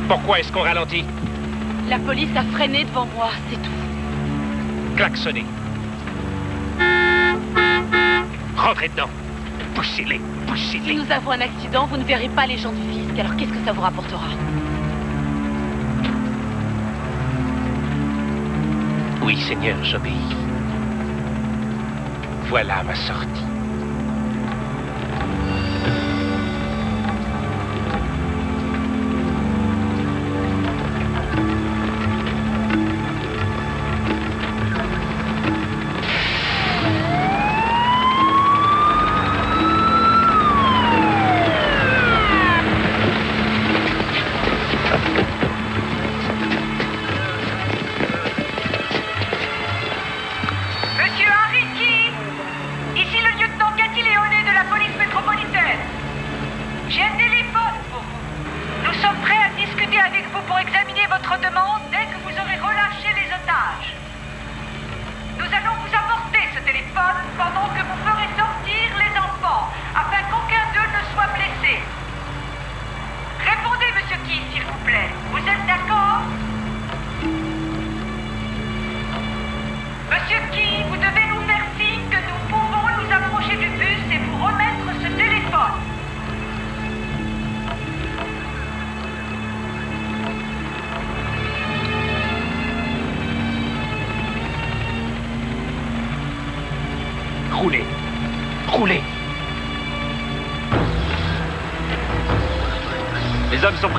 Pourquoi est-ce qu'on ralentit La police a freiné devant moi, c'est tout. Klaxonnez. Rentrez dedans. Poussez-les, poussez-les. Si nous avons un accident, vous ne verrez pas les gens du fisc, alors qu'est-ce que ça vous rapportera Oui, Seigneur, j'obéis. Voilà ma sortie.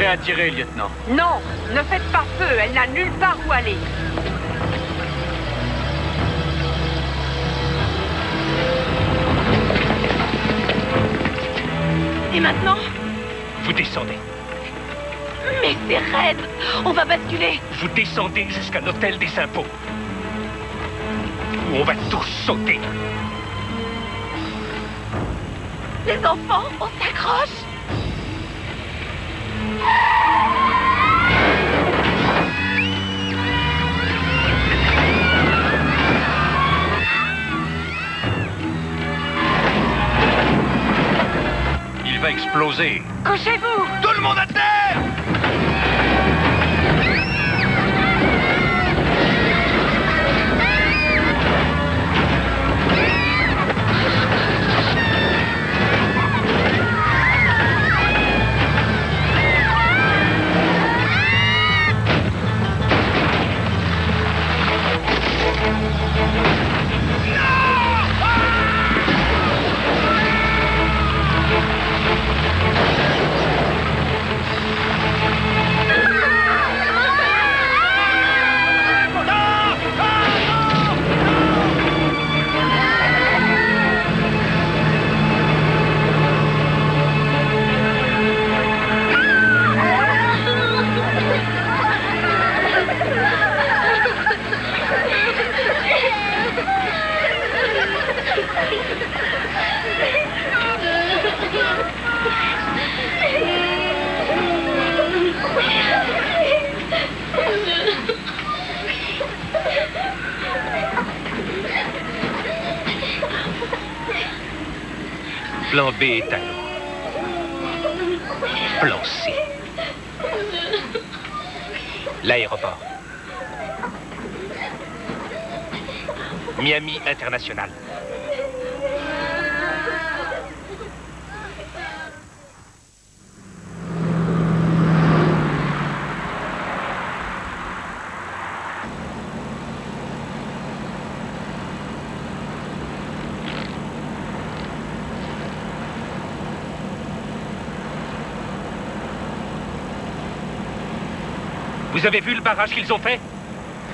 À tirer, lieutenant. Non, ne faites pas feu, elle n'a nulle part où aller. Et maintenant? Vous descendez. Mais c'est raide On va basculer Vous descendez jusqu'à l'hôtel des impôts. Où on va tous sauter. Les enfants, on s'accroche Il va exploser. Couchez-vous Tout le monde à terre Plan B est à l'eau. Plan C. L'aéroport. Miami International. Vous avez vu le barrage qu'ils ont fait?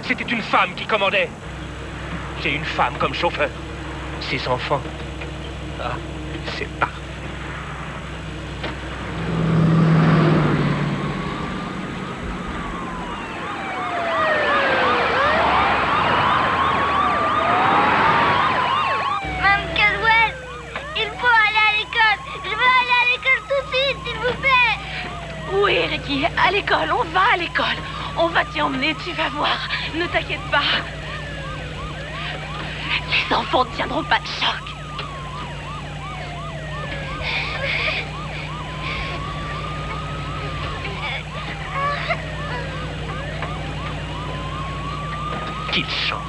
C'était une femme qui commandait. J'ai une femme comme chauffeur. Ses enfants, Ah, c'est parfait. Mme Caldwell, il faut aller à l'école. Je veux aller à l'école tout de suite, s'il vous plaît. Oui, Ricky, à l'école, on va à l'école. On tu vas voir. Ne t'inquiète pas. Les enfants ne tiendront pas de choc. Qu'il chante.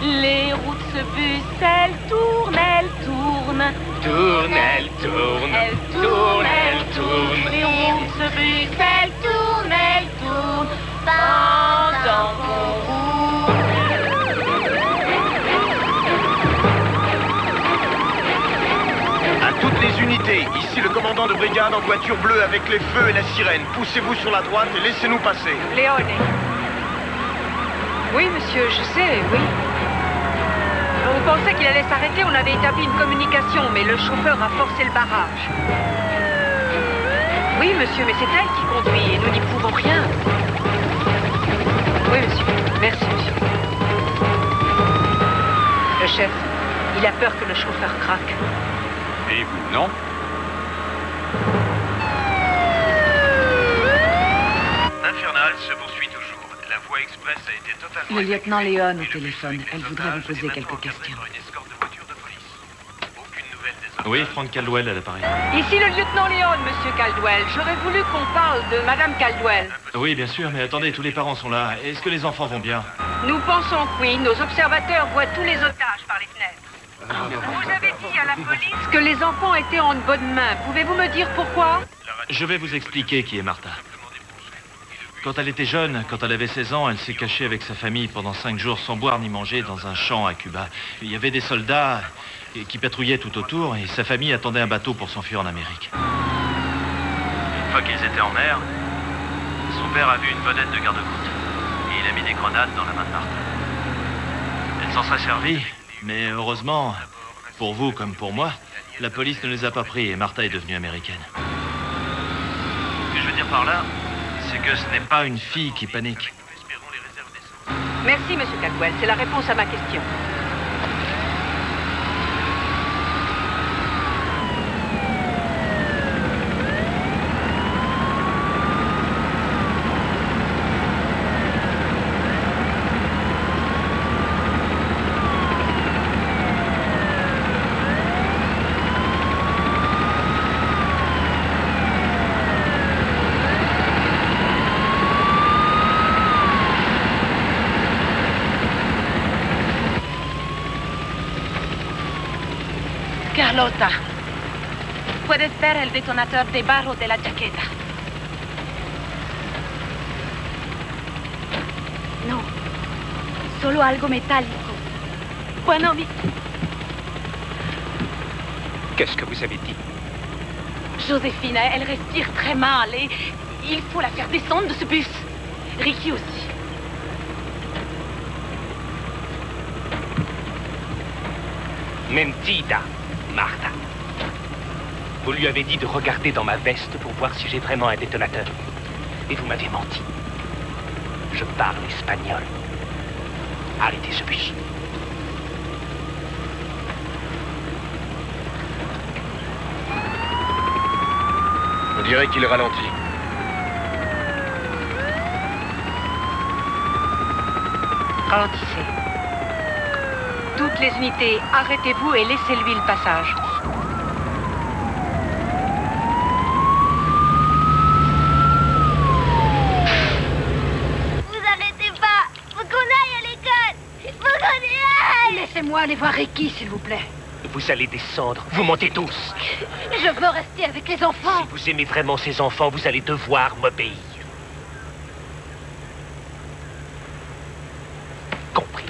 Les routes se bussent, elles tournent, elles tournent. Tourne, elle tourne. Elles tournent, elles tournent. Les routes elles tournent, elles tournent. Pendant qu'on roule. À toutes les unités, ici le commandant de brigade en voiture bleue avec les feux et la sirène. Poussez-vous sur la droite et laissez-nous passer. Léone. Oui, monsieur, je sais, oui. On pensait qu'il allait s'arrêter, on avait établi une communication, mais le chauffeur a forcé le barrage. Oui, monsieur, mais c'est elle qui conduit et nous n'y pouvons rien. Oui, monsieur. Merci, monsieur. Le chef, il a peur que le chauffeur craque. Et vous, non L'infernal se poursuit toujours. La voie express a été totalement... Le lieutenant Léon au téléphone. Elle voudrait vous poser quelques questions. Oui, Frank Caldwell à l'appareil. Ici le lieutenant Léon, monsieur Caldwell. J'aurais voulu qu'on parle de madame Caldwell. Oui, bien sûr, mais attendez, tous les parents sont là. Est-ce que les enfants vont bien? Nous pensons que oui. Nos observateurs voient tous les otages par les fenêtres. Vous avez dit à la police que les enfants étaient en bonne main. Pouvez-vous me dire pourquoi? Je vais vous expliquer qui est Martha. Quand elle était jeune, quand elle avait 16 ans, elle s'est cachée avec sa famille pendant 5 jours sans boire ni manger dans un champ à Cuba. Il y avait des soldats qui patrouillaient tout autour et sa famille attendait un bateau pour s'enfuir en Amérique. Une fois qu'ils étaient en mer, son père a vu une vedette de garde-côte et il a mis des grenades dans la main de Martha. Elle s'en serait servie, mais heureusement, pour vous comme pour moi, la police ne les a pas pris et Martha est devenue américaine. Ce que je veux dire par là, c'est que ce n'est pas une fille qui panique. Merci, monsieur Caldwell. C'est la réponse à ma question. Carlota, puedes ver el detonador debajo de la chaqueta. No, solo algo metálico. Bueno, mi... Qu'est-ce que vous avez dit? Joséphine, elle respire très mal et il faut la faire descendre de ce bus. Ricky aussi. Mentida, Martha. Vous lui avez dit de regarder dans ma veste pour voir si j'ai vraiment un détonateur. Et vous m'avez menti. Je parle espagnol. Arrêtez ce bus. On dirait qu'il ralentit. Ralentissez. Toutes les unités, arrêtez-vous et laissez-lui le passage. Vous arrêtez pas. Faut qu'on aille à l'école. Faut qu'on y aille. Laissez-moi aller voir Ricky, s'il vous plaît. Vous allez descendre. Vous mentez tous. Je veux rester avec les enfants. Si vous aimez vraiment ces enfants, vous allez devoir m'obéir. Compris.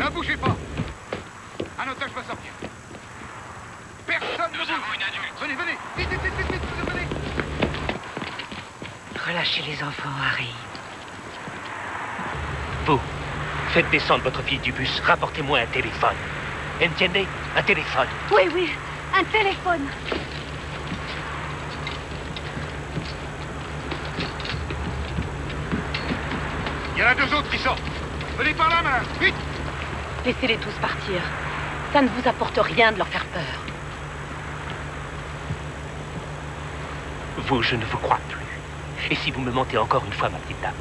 Ne bougez pas Un otage va sortir. Personne ne bouge une adulte. Venez, venez Vite, vite, vite, vite, vite, venez relâcher les enfants, Harry. Vous, faites descendre votre fille du bus. Rapportez-moi un téléphone. Entiendez Un téléphone. Oui, oui, un téléphone. Il y en a deux autres qui sortent. Venez par là, madame. Vite Laissez-les tous partir. Ça ne vous apporte rien de leur faire peur. Vous, je ne vous crois plus. Et si vous me mentez encore une fois, ma petite dame,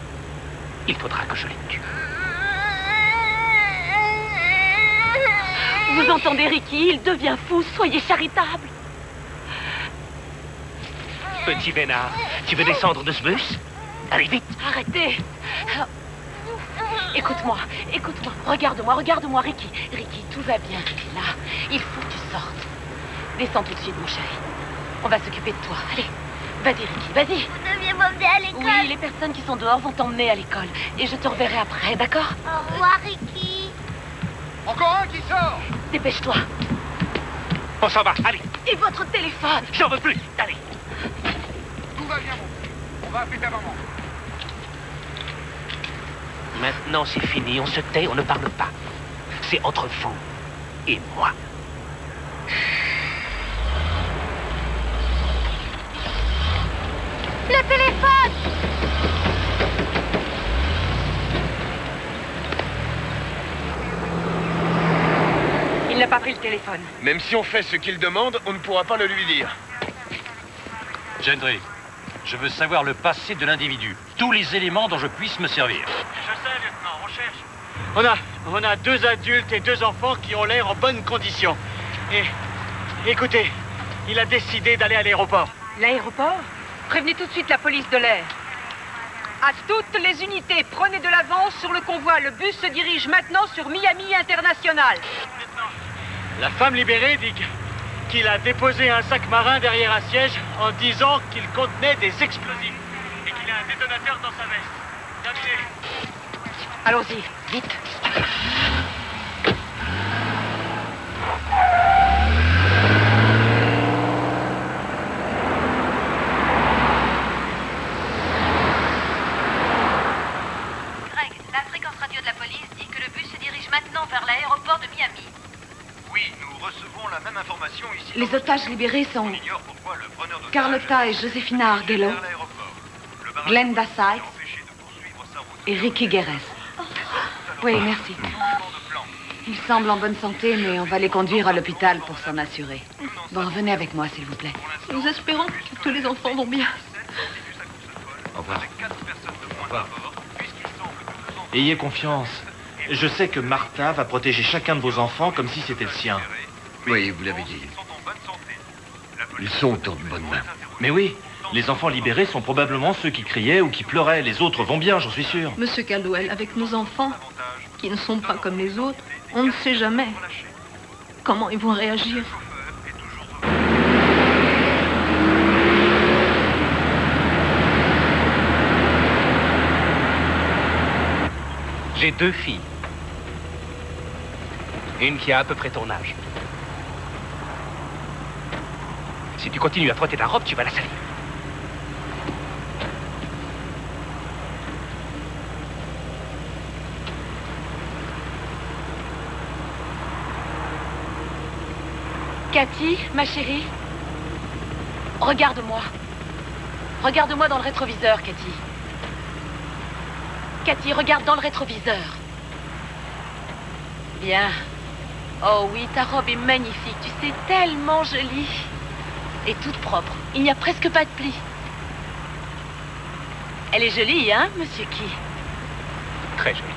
il faudra que je les tue. Vous entendez, Ricky Il devient fou. Soyez charitable. Petit vénard, tu veux descendre de ce bus? Allez, vite Arrêtez. Écoute-moi, écoute-moi. Regarde-moi, regarde-moi, Ricky. Ricky, tout va bien. Là, il faut que tu sortes. Descends tout de suite, mon chéri. On va s'occuper de toi. Allez, vas-y, Ricky, vas-y. Vous deviez m'emmener à l'école. Oui, les personnes qui sont dehors vont t'emmener à l'école. Et je te reverrai après, d'accord? Au revoir, Ricky. Encore un qui sort Dépêche-toi. On s'en va, allez Et votre téléphone J'en veux plus, allez Tout va bien, mon. On va appeler ta maman. Maintenant, c'est fini, on se tait, on ne parle pas. C'est entre vous et moi. Le téléphone Il n'a pas pris le téléphone. Même si on fait ce qu'il demande, on ne pourra pas le lui dire. Gendry, je veux savoir le passé de l'individu. Tous les éléments dont je puisse me servir. Je sais, lieutenant, on cherche. On a, on a deux adultes et deux enfants qui ont l'air en bonne condition. Et écoutez, il a décidé d'aller à l'aéroport. L'aéroport Prévenez tout de suite la police de l'air. À toutes les unités, prenez de l'avance sur le convoi. Le bus se dirige maintenant sur Miami International. La femme libérée dit qu'il a déposé un sac marin derrière un siège en disant qu'il contenait des explosifs et qu'il a un détonateur dans sa veste. Terminé. Allons-y, vite. Greg, la fréquence radio de la police dit que le bus se dirige maintenant vers l'aéroport de Miami. Oui, nous recevons la même information ici. Les otages libérés sont On ignore pourquoi le preneur d'otages Carlotta et Josefina barrage Glenda Sykes et Ricky Guerres. Oui, merci. Ils semblent en bonne santé, mais on va les conduire à l'hôpital pour s'en assurer. Bon, venez avec moi, s'il vous plaît. Nous espérons que tous les enfants vont bien. Au revoir. Ayez confiance. Je sais que Martha va protéger chacun de vos enfants comme si c'était le sien. Oui, vous l'avez dit. Ils sont en bonne main. Mais oui, les enfants libérés sont probablement ceux qui criaient ou qui pleuraient. Les autres vont bien, j'en suis sûr. Monsieur Caldwell, avec nos enfants, qui ne sont pas comme les autres, on ne sait jamais comment ils vont réagir? J'ai deux filles. Une qui a à peu près ton âge. Si tu continues à frotter ta robe, tu vas la salir. Cathy, ma chérie, regarde-moi. Regarde-moi dans le rétroviseur, Cathy. Cathy, regarde dans le rétroviseur. Bien. Oh oui, ta robe est magnifique. Tu sais, tellement jolie. Et toute propre. Il n'y a presque pas de plis. Elle est jolie, hein, monsieur Key? Très jolie.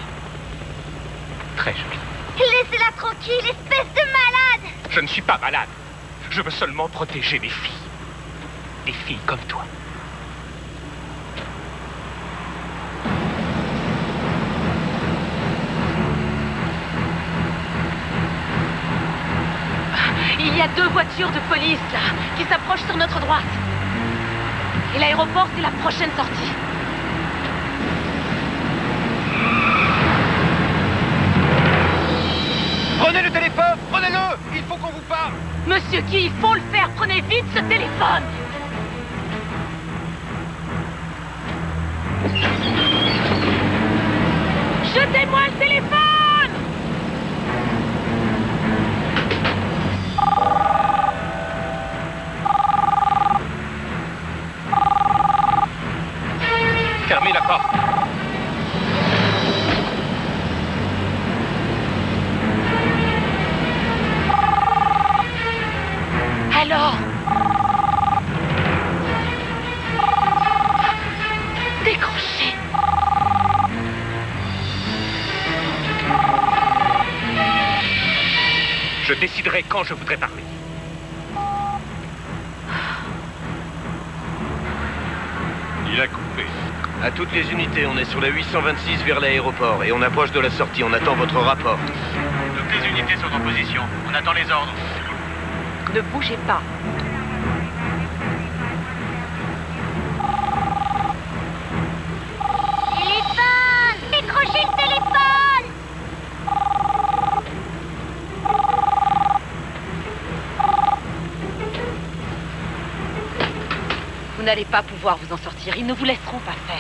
Très jolie. Laissez-la tranquille, espèce de malade Je ne suis pas malade. Je veux seulement protéger mes filles. Des filles comme toi. Il y a deux voitures de police, là, qui s'approchent sur notre droite. Et l'aéroport, c'est la prochaine sortie. Prenez le téléphone Prenez-le Il faut qu'on vous parle Monsieur Key, il faut le faire. Prenez vite ce téléphone. La 826 vers l'aéroport et on approche de la sortie. On attend votre rapport. Toutes les unités sont en position. On attend les ordres. Ne bougez pas. Téléphone Décrochez le téléphone Vous n'allez pas pouvoir vous en sortir. Ils ne vous laisseront pas faire.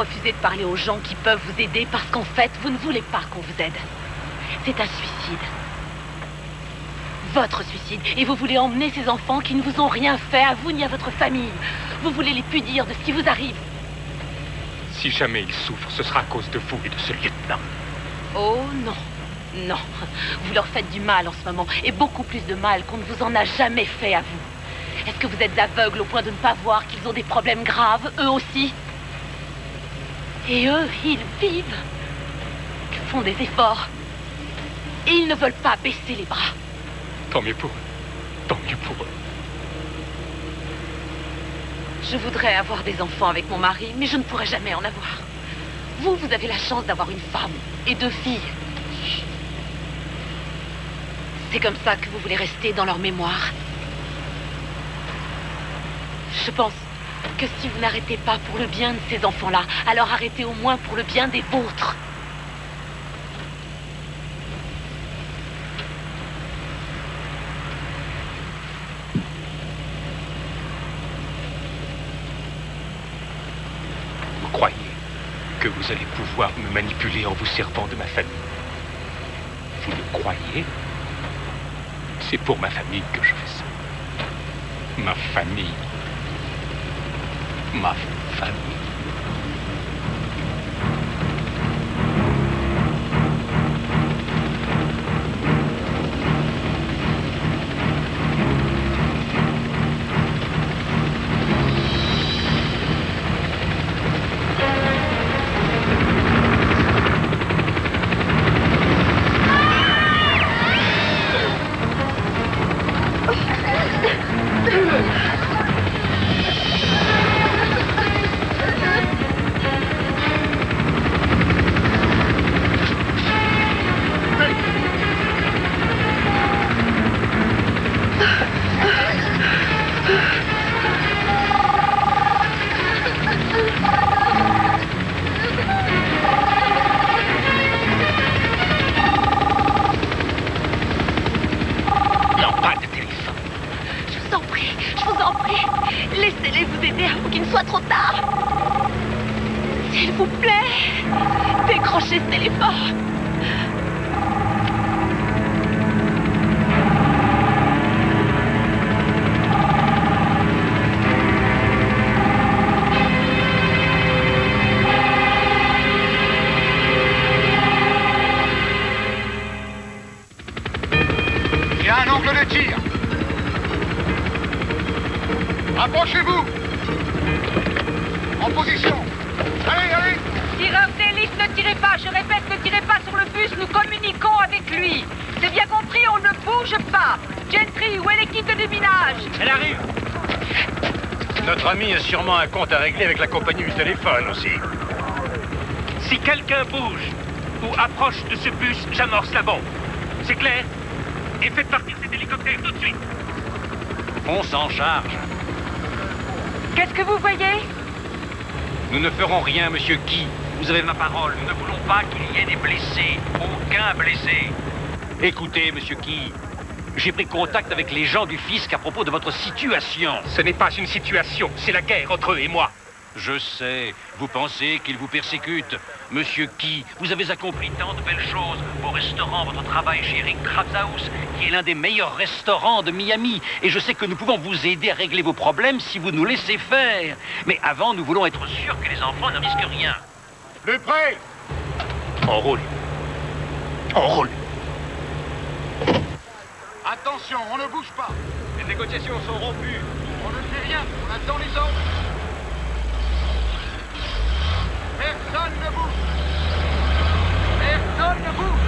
Vous refusez de parler aux gens qui peuvent vous aider parce qu'en fait, vous ne voulez pas qu'on vous aide. C'est un suicide. Votre suicide. Et vous voulez emmener ces enfants qui ne vous ont rien fait à vous ni à votre famille. Vous voulez les punir de ce qui vous arrive. Si jamais ils souffrent, ce sera à cause de vous et de ce lieutenant. Oh non. Non. Vous leur faites du mal en ce moment. Et beaucoup plus de mal qu'on ne vous en a jamais fait à vous. Est-ce que vous êtes aveugle au point de ne pas voir qu'ils ont des problèmes graves, eux aussi? Et eux, ils vivent. Ils font des efforts. Et ils ne veulent pas baisser les bras. Tant mieux pour eux. Tant mieux pour eux. Je voudrais avoir des enfants avec mon mari, mais je ne pourrai jamais en avoir. Vous, vous avez la chance d'avoir une femme et deux filles. C'est comme ça que vous voulez rester dans leur mémoire. Je pense que si vous n'arrêtez pas pour le bien de ces enfants-là, alors arrêtez au moins pour le bien des vôtres. Vous croyez que vous allez pouvoir me manipuler en vous servant de ma famille? Vous le croyez? C'est pour ma famille que je fais ça. Ma famille. Ma famille. Non, sûrement un compte à régler avec la compagnie du téléphone aussi. Si quelqu'un bouge ou approche de ce bus, j'amorce la bombe. C'est clair? Et faites partir cet hélicoptère tout de suite. On s'en charge. Qu'est-ce que vous voyez? Nous ne ferons rien, monsieur Guy. Vous avez ma parole. Nous ne voulons pas qu'il y ait des blessés. Aucun blessé. Écoutez, monsieur Guy. J'ai pris contact avec les gens du fisc à propos de votre situation. Ce n'est pas une situation, c'est la guerre entre eux et moi. Je sais. Vous pensez qu'ils vous persécutent. Monsieur Key, vous avez accompli tant de belles choses. Vos restaurants, votre travail chez Eric Krabshaus, qui est l'un des meilleurs restaurants de Miami. Et je sais que nous pouvons vous aider à régler vos problèmes si vous nous laissez faire. Mais avant, nous voulons être sûrs que les enfants ne risquent rien. Le prêt On roule. On roule. Attention, on ne bouge pas. Les négociations sont rompues. On ne fait rien, on attend les ordres. Personne ne bouge. Personne ne bouge.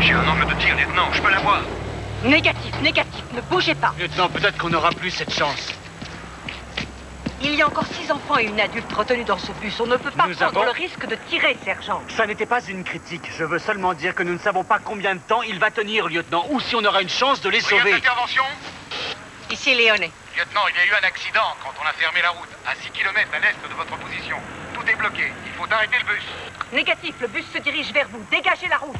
J'ai un angle de tir, lieutenant, je peux l'avoir. Négatif, négatif, ne bougez pas. Lieutenant, peut-être qu'on n'aura plus cette chance. Il y a encore six enfants et une adulte retenus dans ce bus. On ne peut pas Nous prendre avons- le risque de tirer, sergent. Ça n'était pas une critique. Je veux seulement dire que nous ne savons pas combien de temps il va tenir, lieutenant, ou si on aura une chance de les sauver. Intervention Ici, Léoné. Lieutenant, il y a eu un accident quand on a fermé la route, à 6 km à l'est de votre position. Tout est bloqué. Il faut arrêter le bus. Négatif, le bus se dirige vers vous. Dégagez la route.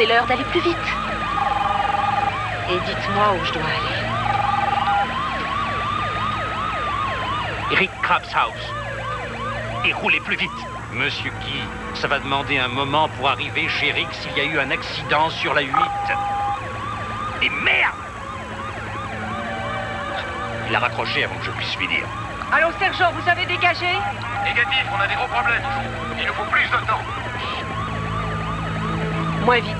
Demandez-leur d'aller plus vite. Et dites-moi où je dois aller. Eric Krabs House. Et roulez plus vite. Monsieur Guy, ça va demander un moment pour arriver chez Rick s'il y a eu un accident sur la 8. Et merde Il a raccroché avant que je puisse lui dire. Allô, sergent, vous avez dégagé? Négatif, on a des gros problèmes. Il nous faut plus de temps. Moins vite.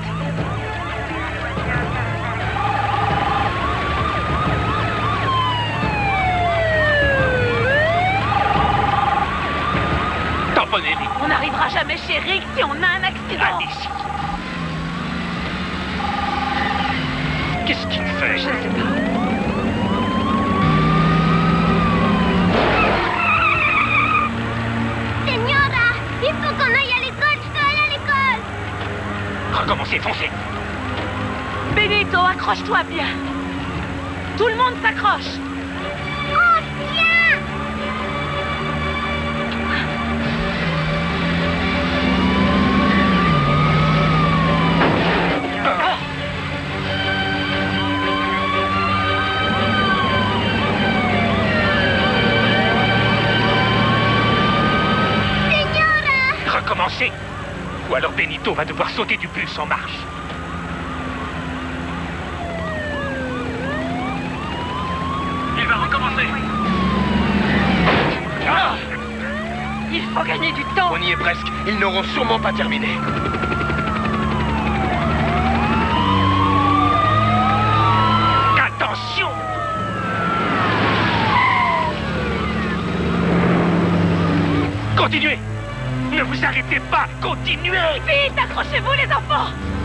Tamponnez, Eric. On n'arrivera jamais chez Rick si on a un accident. Allez-y. Qu'est-ce qu'il fait? Je ne sais pas. Recommencez, foncez. Benito, accroche-toi bien. Tout le monde s'accroche. Alors Benito va devoir sauter du bus en marche. Il va recommencer. Ah Il faut gagner du temps. On y est presque. Ils n'auront sûrement pas terminé. Attention Continuez Ne vous arrêtez pas Continuez Vite, accrochez-vous les enfants.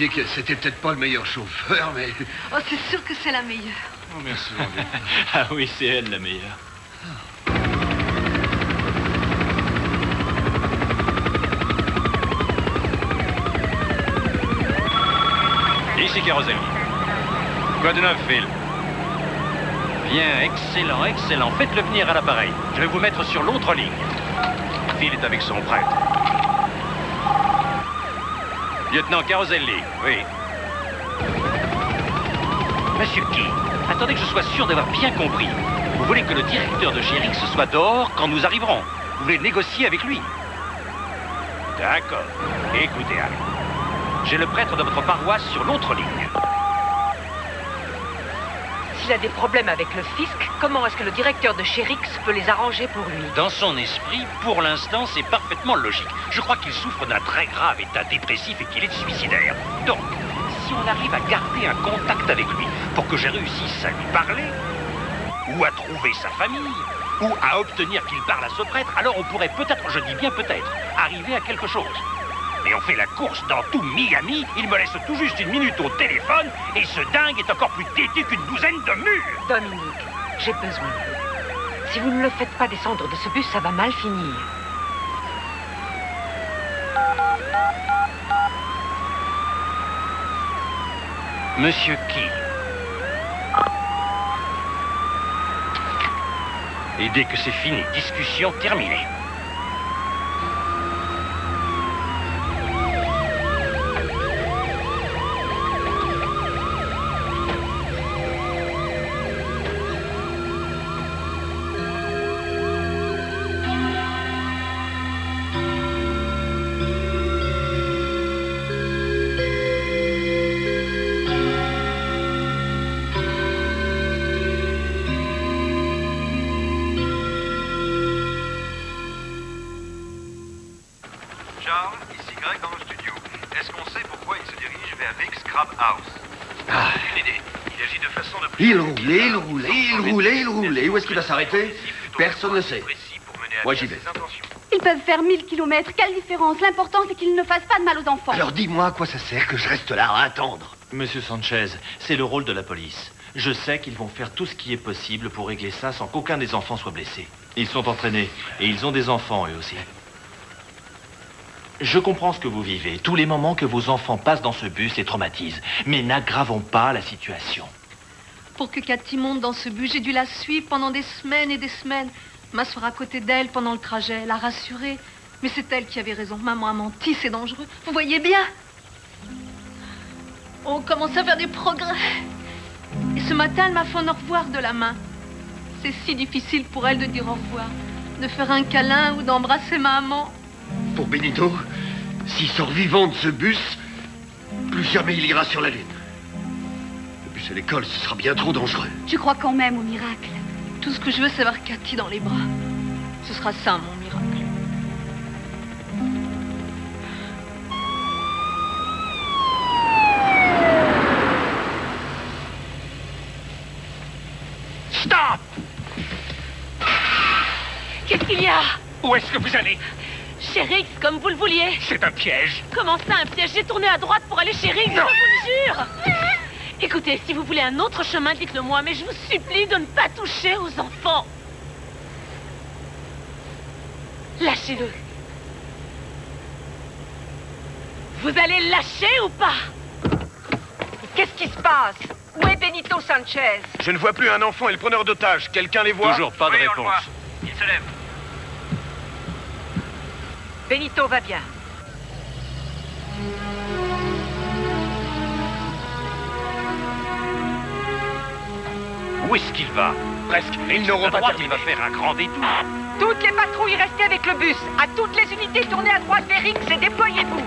Disiez que c'était peut-être pas le meilleur chauffeur, mais... Oh, c'est sûr que c'est la meilleure. Oh, merci, mon Dieu. <laughs> ah oui, c'est elle la meilleure. Ici Caroselli. Quoi de neuf, Phil? Bien, excellent, excellent. Faites-le venir à l'appareil. Je vais vous mettre sur l'autre ligne. Phil est avec son prêtre. Lieutenant Caroselli, oui. Monsieur Key, attendez que je sois sûr d'avoir bien compris. Vous voulez que le directeur de Gérix soit dehors quand nous arriverons Vous voulez négocier avec lui D'accord. Écoutez, Harry. J'ai le prêtre de votre paroisse sur l'autre ligne. A des problèmes avec le fisc, comment est-ce que le directeur de Chérix peut les arranger pour lui Dans son esprit, pour l'instant, c'est parfaitement logique. Je crois qu'il souffre d'un très grave état dépressif et qu'il est suicidaire. Donc, si on arrive à garder un contact avec lui pour que j'ai réussisse à lui parler, ou à trouver sa famille, ou à obtenir qu'il parle à ce prêtre, alors on pourrait peut-être, je dis bien peut-être, arriver à quelque chose. Et on fait la course dans tout Miami, il me laisse tout juste une minute au téléphone, et ce dingue est encore plus têtu qu'une douzaine de murs Dominique, j'ai besoin de vous. Si vous ne le faites pas descendre de ce bus, ça va mal finir. Monsieur qui? Et dès que c'est fini, discussion terminée. Qu'il va s'arrêter Personne ne sait. Moi, j'y vais. Ils peuvent faire 1000 kilomètres. Quelle différence L'important, c'est qu'ils ne fassent pas de mal aux enfants. Alors dis-moi à quoi ça sert que je reste là à attendre. Monsieur Sanchez, c'est le rôle de la police. Je sais qu'ils vont faire tout ce qui est possible pour régler ça sans qu'aucun des enfants soit blessé. Ils sont entraînés et ils ont des enfants eux aussi. Je comprends ce que vous vivez. Tous les moments que vos enfants passent dans ce bus les traumatisent. Mais n'aggravons pas la situation. Pour que Cathy monte dans ce bus, j'ai dû la suivre pendant des semaines et des semaines. M'asseoir à côté d'elle pendant le trajet, la rassurer. Mais c'est elle qui avait raison. Maman a menti, c'est dangereux. Vous voyez bien On commence à faire des progrès. Et ce matin, elle m'a fait un au revoir de la main. C'est si difficile pour elle de dire au revoir, de faire un câlin ou d'embrasser maman. Pour Benito, s'il sort vivant de ce bus, plus jamais il ira sur la Lune. Bus à l'école, ce sera bien trop dangereux. Je crois quand même au miracle. Tout ce que je veux, c'est avoir Cathy dans les bras. Ce sera ça, mon miracle. Stop Qu'est-ce qu'il y a? Où est-ce que vous allez? Chez Rix, comme vous le vouliez. C'est un piège. Comment ça, un piège? J'ai tourné à droite pour aller chez Rix, je vous le jure. Écoutez, si vous voulez un autre chemin, dites-le moi, mais je vous supplie de ne pas toucher aux enfants. Lâchez-le. Vous allez le lâcher ou pas? Qu'est-ce qui se passe? Où est Benito Sanchez? Je ne vois plus un enfant et le preneur d'otage. Quelqu'un les voit? Toujours pas de Oui, on le réponse. voit. Il se lève. Benito va bien. Où est-ce qu'il va Presque. Ils n'auront pas Il va faire un grand détour. Toutes les patrouilles restez avec le bus. À toutes les unités, tournez à droite vers Rix et déployez-vous.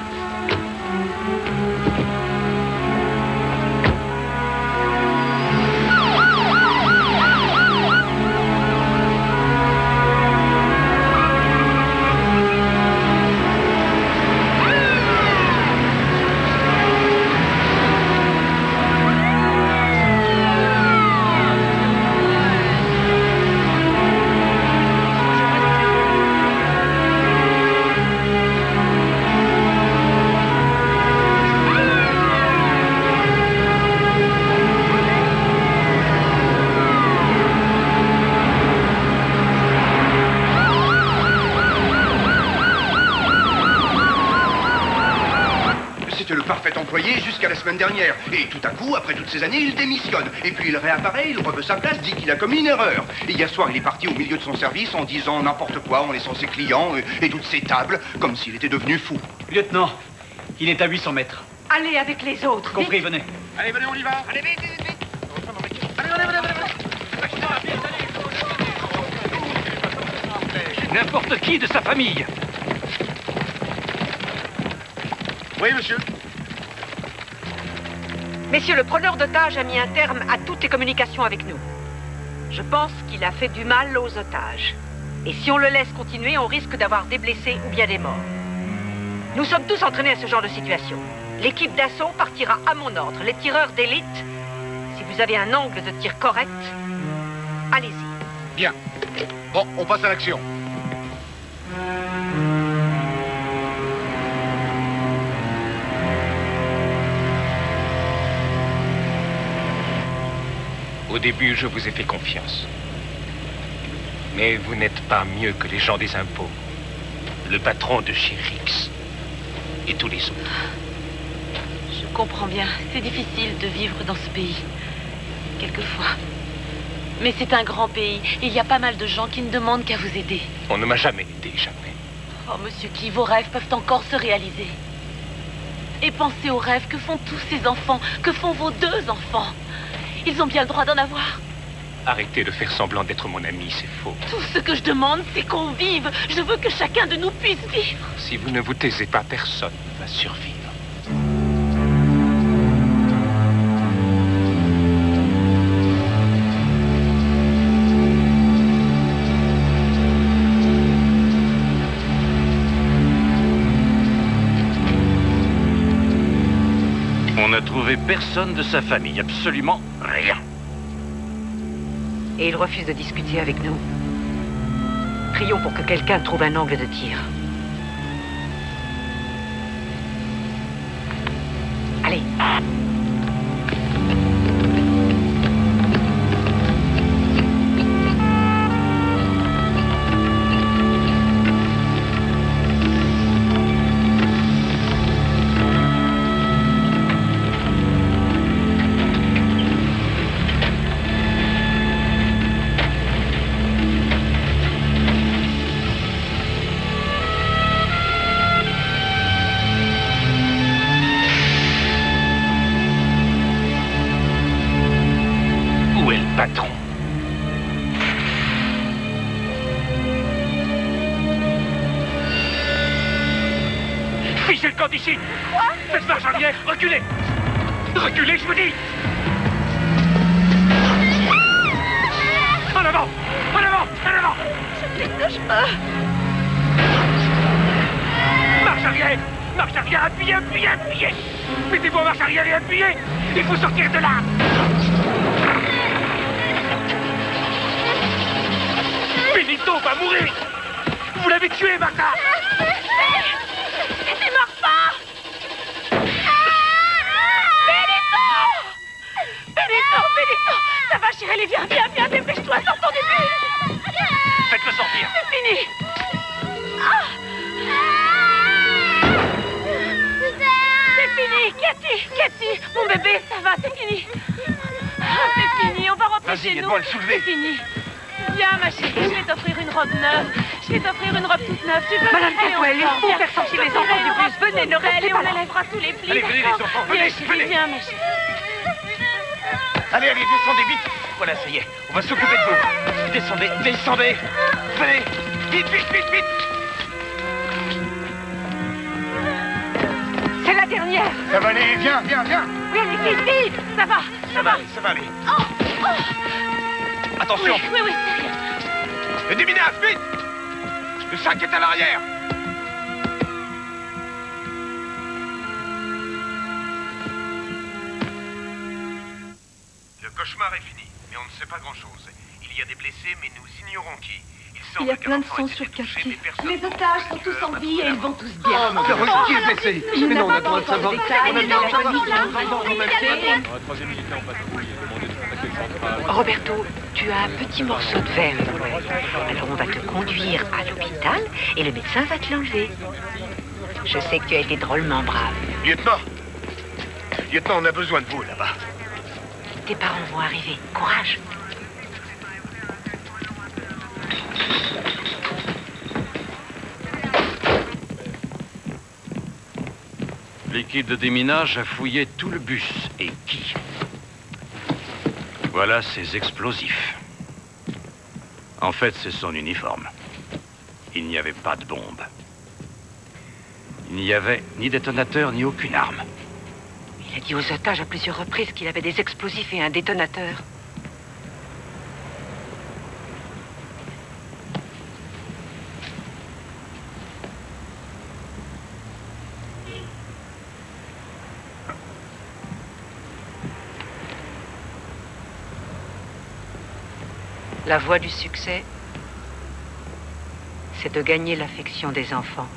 Semaine dernière. Et tout à coup, après toutes ces années, il démissionne. Et puis il réapparaît, il reveut sa place, dit qu'il a commis une erreur. Et hier soir, il est parti au milieu de son service en disant n'importe quoi, en laissant ses clients et, et toutes ses tables, comme s'il était devenu fou. Lieutenant, il est à 800 mètres. Allez avec les autres. Compris, venez. Allez, venez, on y va. Allez, vite, vite, vite. N'importe qui de sa famille. Oui, monsieur. Messieurs, le preneur d'otages a mis un terme à toutes les communications avec nous. Je pense qu'il a fait du mal aux otages. Et si on le laisse continuer, on risque d'avoir des blessés ou bien des morts. Nous sommes tous entraînés à ce genre de situation. L'équipe d'assaut partira à mon ordre. Les tireurs d'élite, si vous avez un angle de tir correct, allez-y. Bien. Bon, on passe à l'action. Au début, je vous ai fait confiance. Mais vous n'êtes pas mieux que les gens des impôts. Le patron de chez Rix. Et tous les autres. Je comprends bien. C'est difficile de vivre dans ce pays. Quelquefois. Mais c'est un grand pays. Il y a pas mal de gens qui ne demandent qu'à vous aider. On ne m'a jamais aidé, jamais. Oh, monsieur qui vos rêves peuvent encore se réaliser. Et pensez aux rêves que font tous ces enfants, que font vos deux enfants. Ils ont bien le droit d'en avoir. Arrêtez de faire semblant d'être mon ami, c'est faux. Tout ce que je demande, c'est qu'on vive. Je veux que chacun de nous puisse vivre. Si vous ne vous taisez pas, personne ne va survivre. Personne de sa famille, absolument rien. Et il refuse de discuter avec nous. Prions pour que quelqu'un trouve un angle de tir. Viens, ma chérie, je vais t'offrir une robe neuve. Je vais t'offrir une robe toute neuve. Tu veux Madame on Catwell, il faut faire sortir les enfants du bus. Venez, ne restez pas on là. enlèvera tous les plis. Allez, venez, les enfants, venez, venez. viens, ma chérie. Allez, allez, descendez vite Voilà, ça y est, on va s'occuper de vous Descendez, descendez Venez Vite, vite, vite, vite C'est la dernière Ça va aller, viens, viens, viens Oui, allez, vite, vite Ça va, Ça va aller, ça va aller Oh, oh. Attention Oui, oui, oui, c'est rien. Le déminage, vite Le sac est à l'arrière Le cauchemar est fini, mais on ne sait pas grand-chose. Il y a des blessés, mais nous ignorons qui. Il y a plein de sang sur Cathy. Les otages sont tous en vie et ils vont tous bien. Oh, mon Dieu, qui est blessé Je Mais non, on a n'ai le droit de pas savoir. encore de détails, On a le mais droit de la savoir. Roberto, tu as un petit morceau de verre dans l'œil. Alors on va te conduire à l'hôpital et le médecin va te l'enlever. Je sais que tu as été drôlement brave. Lieutenant Lieutenant, on a besoin de vous, là-bas. Tes parents vont arriver. Courage. L'équipe de déminage a fouillé tout le bus. Et qui? Voilà ses explosifs. En fait, c'est son uniforme. Il n'y avait pas de bombe. Il n'y avait ni détonateur ni aucune arme. Il a dit aux otages à plusieurs reprises qu'il avait des explosifs et un détonateur. La voie du succès, c'est de gagner l'affection des enfants.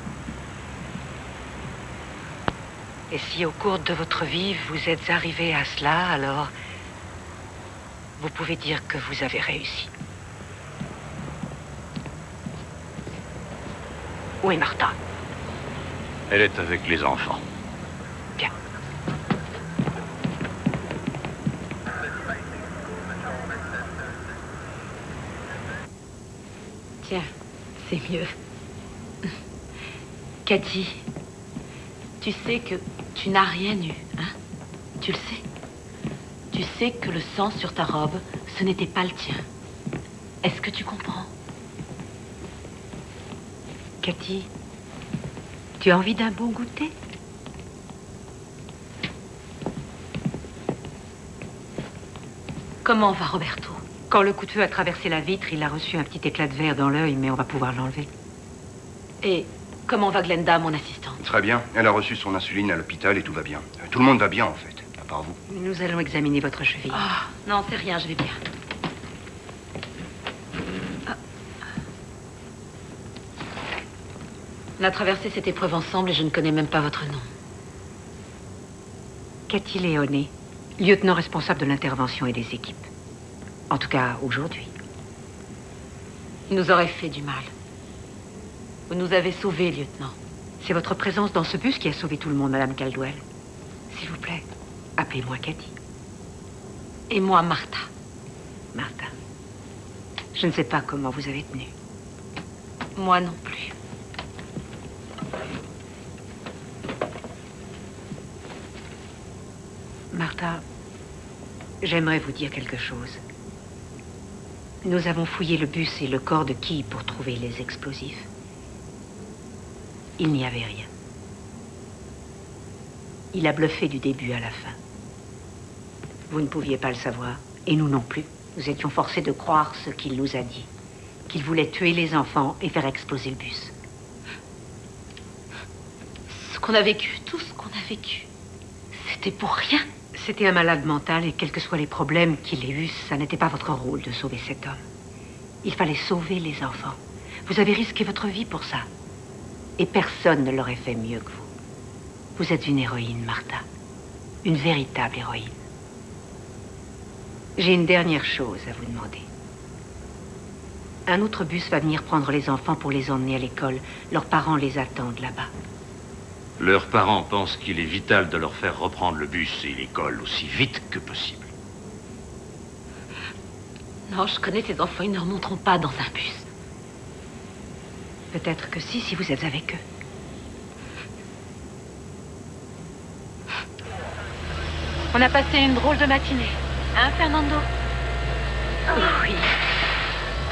Et si au cours de votre vie, vous êtes arrivé à cela, alors vous pouvez dire que vous avez réussi. Où est Martha? Elle est avec les enfants. Bien. Tiens, c'est mieux. Cathy, tu sais que tu n'as rien eu, hein? Tu le sais? Tu sais que le sang sur ta robe, ce n'était pas le tien. Est-ce que tu comprends? Cathy, tu as envie d'un bon goûter? Comment va Roberto? Quand le coup de feu a traversé la vitre, il a reçu un petit éclat de verre dans l'œil, mais on va pouvoir l'enlever. Et comment va Glenda, mon assistante? Très bien. Elle a reçu son insuline à l'hôpital et tout va bien. Tout le monde va bien, en fait, à part vous. Nous allons examiner votre cheville. Ah, non, c'est rien, je vais bien. Ah. On a traversé cette épreuve ensemble et je ne connais même pas votre nom. Cathy Léoné, lieutenant responsable de l'intervention et des équipes. En tout cas, aujourd'hui. Il nous aurait fait du mal. Vous nous avez sauvés, lieutenant. C'est votre présence dans ce bus qui a sauvé tout le monde, Madame Caldwell. S'il vous plaît, appelez-moi Cathy. Et moi, Martha. Martha. Je ne sais pas comment vous avez tenu. Moi non plus. Martha, j'aimerais vous dire quelque chose. Nous avons fouillé le bus et le corps de qui pour trouver les explosifs. Il n'y avait rien. Il a bluffé du début à la fin. Vous ne pouviez pas le savoir, et nous non plus. Nous étions forcés de croire ce qu'il nous a dit. Qu'il voulait tuer les enfants et faire exploser le bus. Ce qu'on a vécu, tout ce qu'on a vécu, c'était pour rien. C'était un malade mental et quels que soient les problèmes qu'il ait eus, ça n'était pas votre rôle de sauver cet homme. Il fallait sauver les enfants. Vous avez risqué votre vie pour ça. Et personne ne l'aurait fait mieux que vous. Vous êtes une héroïne, Martha. Une véritable héroïne. J'ai une dernière chose à vous demander. Un autre bus va venir prendre les enfants pour les emmener à l'école. Leurs parents les attendent là-bas. Leurs parents pensent qu'il est vital de leur faire reprendre le bus et l'école aussi vite que possible. Non, je connais ces enfants, ils ne remonteront pas dans un bus. Peut-être que si, si vous êtes avec eux. On a passé une drôle de matinée. Hein, Fernando? Oui.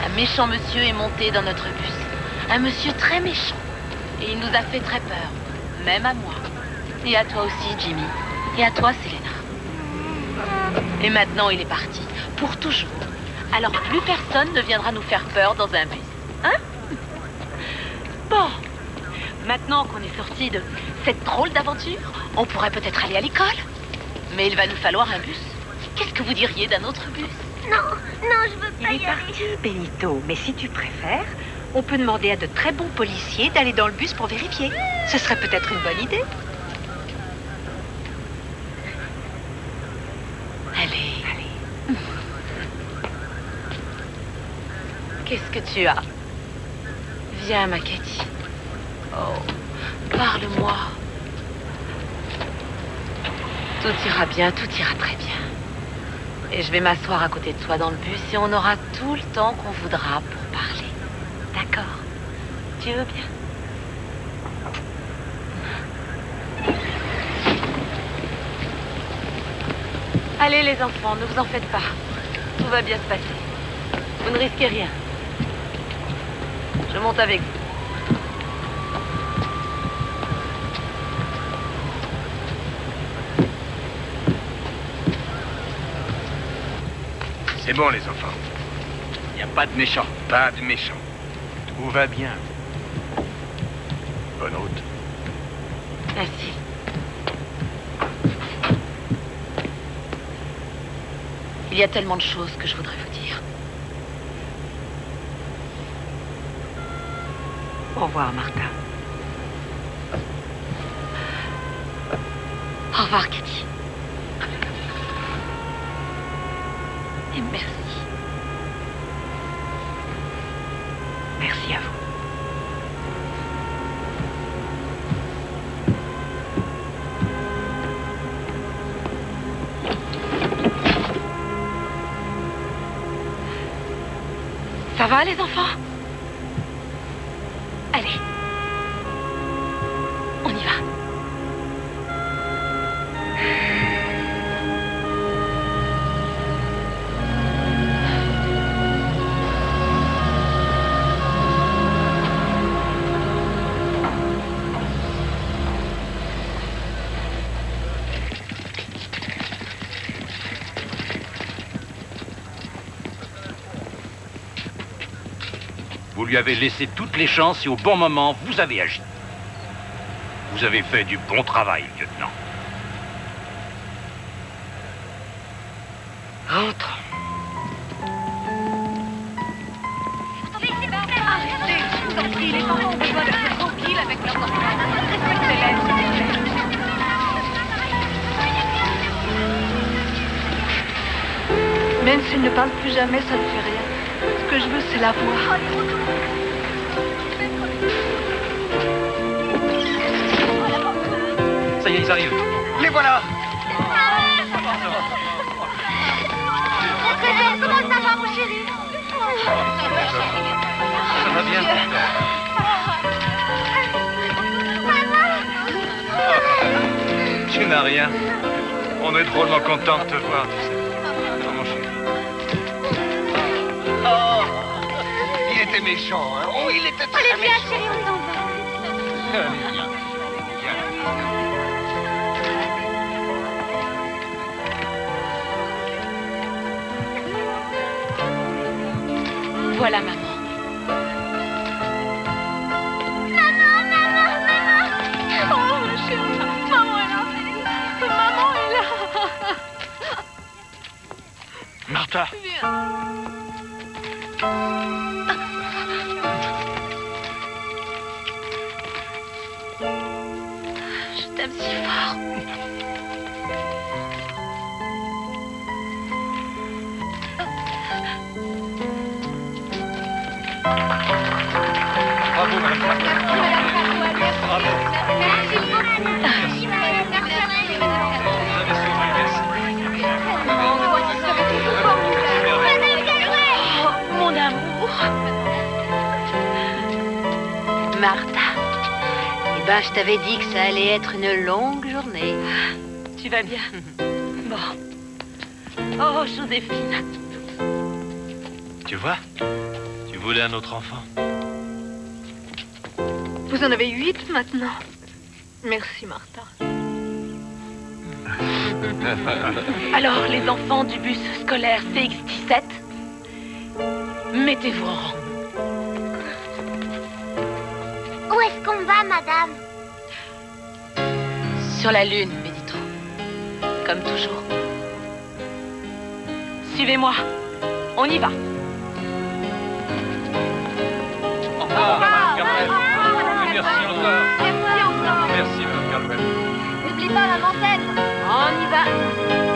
Un méchant monsieur est monté dans notre bus. Un monsieur très méchant. Et il nous a fait très peur. Même à moi. Et à toi aussi, Jimmy. Et à toi, Selena. Et maintenant, il est parti. Pour toujours. Alors plus personne ne viendra nous faire peur dans un bus. Hein? Bon. Maintenant qu'on est sorti de cette drôle d'aventure, on pourrait peut-être aller à l'école. Mais il va nous falloir un bus. Qu'est-ce que vous diriez d'un autre bus? Non, non, je veux pas Il est y parti, aller. Benito. Mais si tu préfères, on peut demander à de très bons policiers d'aller dans le bus pour vérifier. Ce serait peut-être une bonne idée. Allez. Allez. Qu'est-ce que tu as? Viens, ma Cathy. Oh, parle-moi. Tout ira bien, tout ira très bien. Et je vais m'asseoir à côté de toi dans le bus et on aura tout le temps qu'on voudra pour veux bien. Allez les enfants, ne vous en faites pas. Tout va bien se passer. Vous ne risquez rien. Je monte avec vous. C'est bon, les enfants. Il n'y a pas de méchant. Pas de méchant. Tout va bien. Merci. Il y a tellement de choses que je voudrais vous dire. Au revoir, Martha. Va, les enfants Vous lui avez laissé toutes les chances et au bon moment, vous avez agi. Vous avez fait du bon travail, lieutenant. Ils arrivent. Les voilà Comment ça va, mon chéri Ça va bien, Tu n'as rien. On est drôlement content de te voir, tu sais. Oh, mon chéri. Oh Il était méchant, hein Oh, il était très Allez, viens, méchant chéri, on s'en va. Allez, viens. Voilà, maman. Oh, ma chérie, maman est là. Maman est là. Martha Viens. Je t'aime si fort. Ben, je t'avais dit que ça allait être une longue journée. Tu vas bien? Bon. Oh, Joséphine. Tu vois Tu voulais un autre enfant. Vous en avez huit maintenant. Merci, Martha. <laughs> Alors, les enfants du bus scolaire CX17, mettez-vous en rang. Où est-ce qu'on va, madame? Sur la lune, Benito. Comme toujours. Suivez-moi. On y va. Au revoir, encore. Merci encore. Merci, Madame. N'oublie pas la montagne. On y va.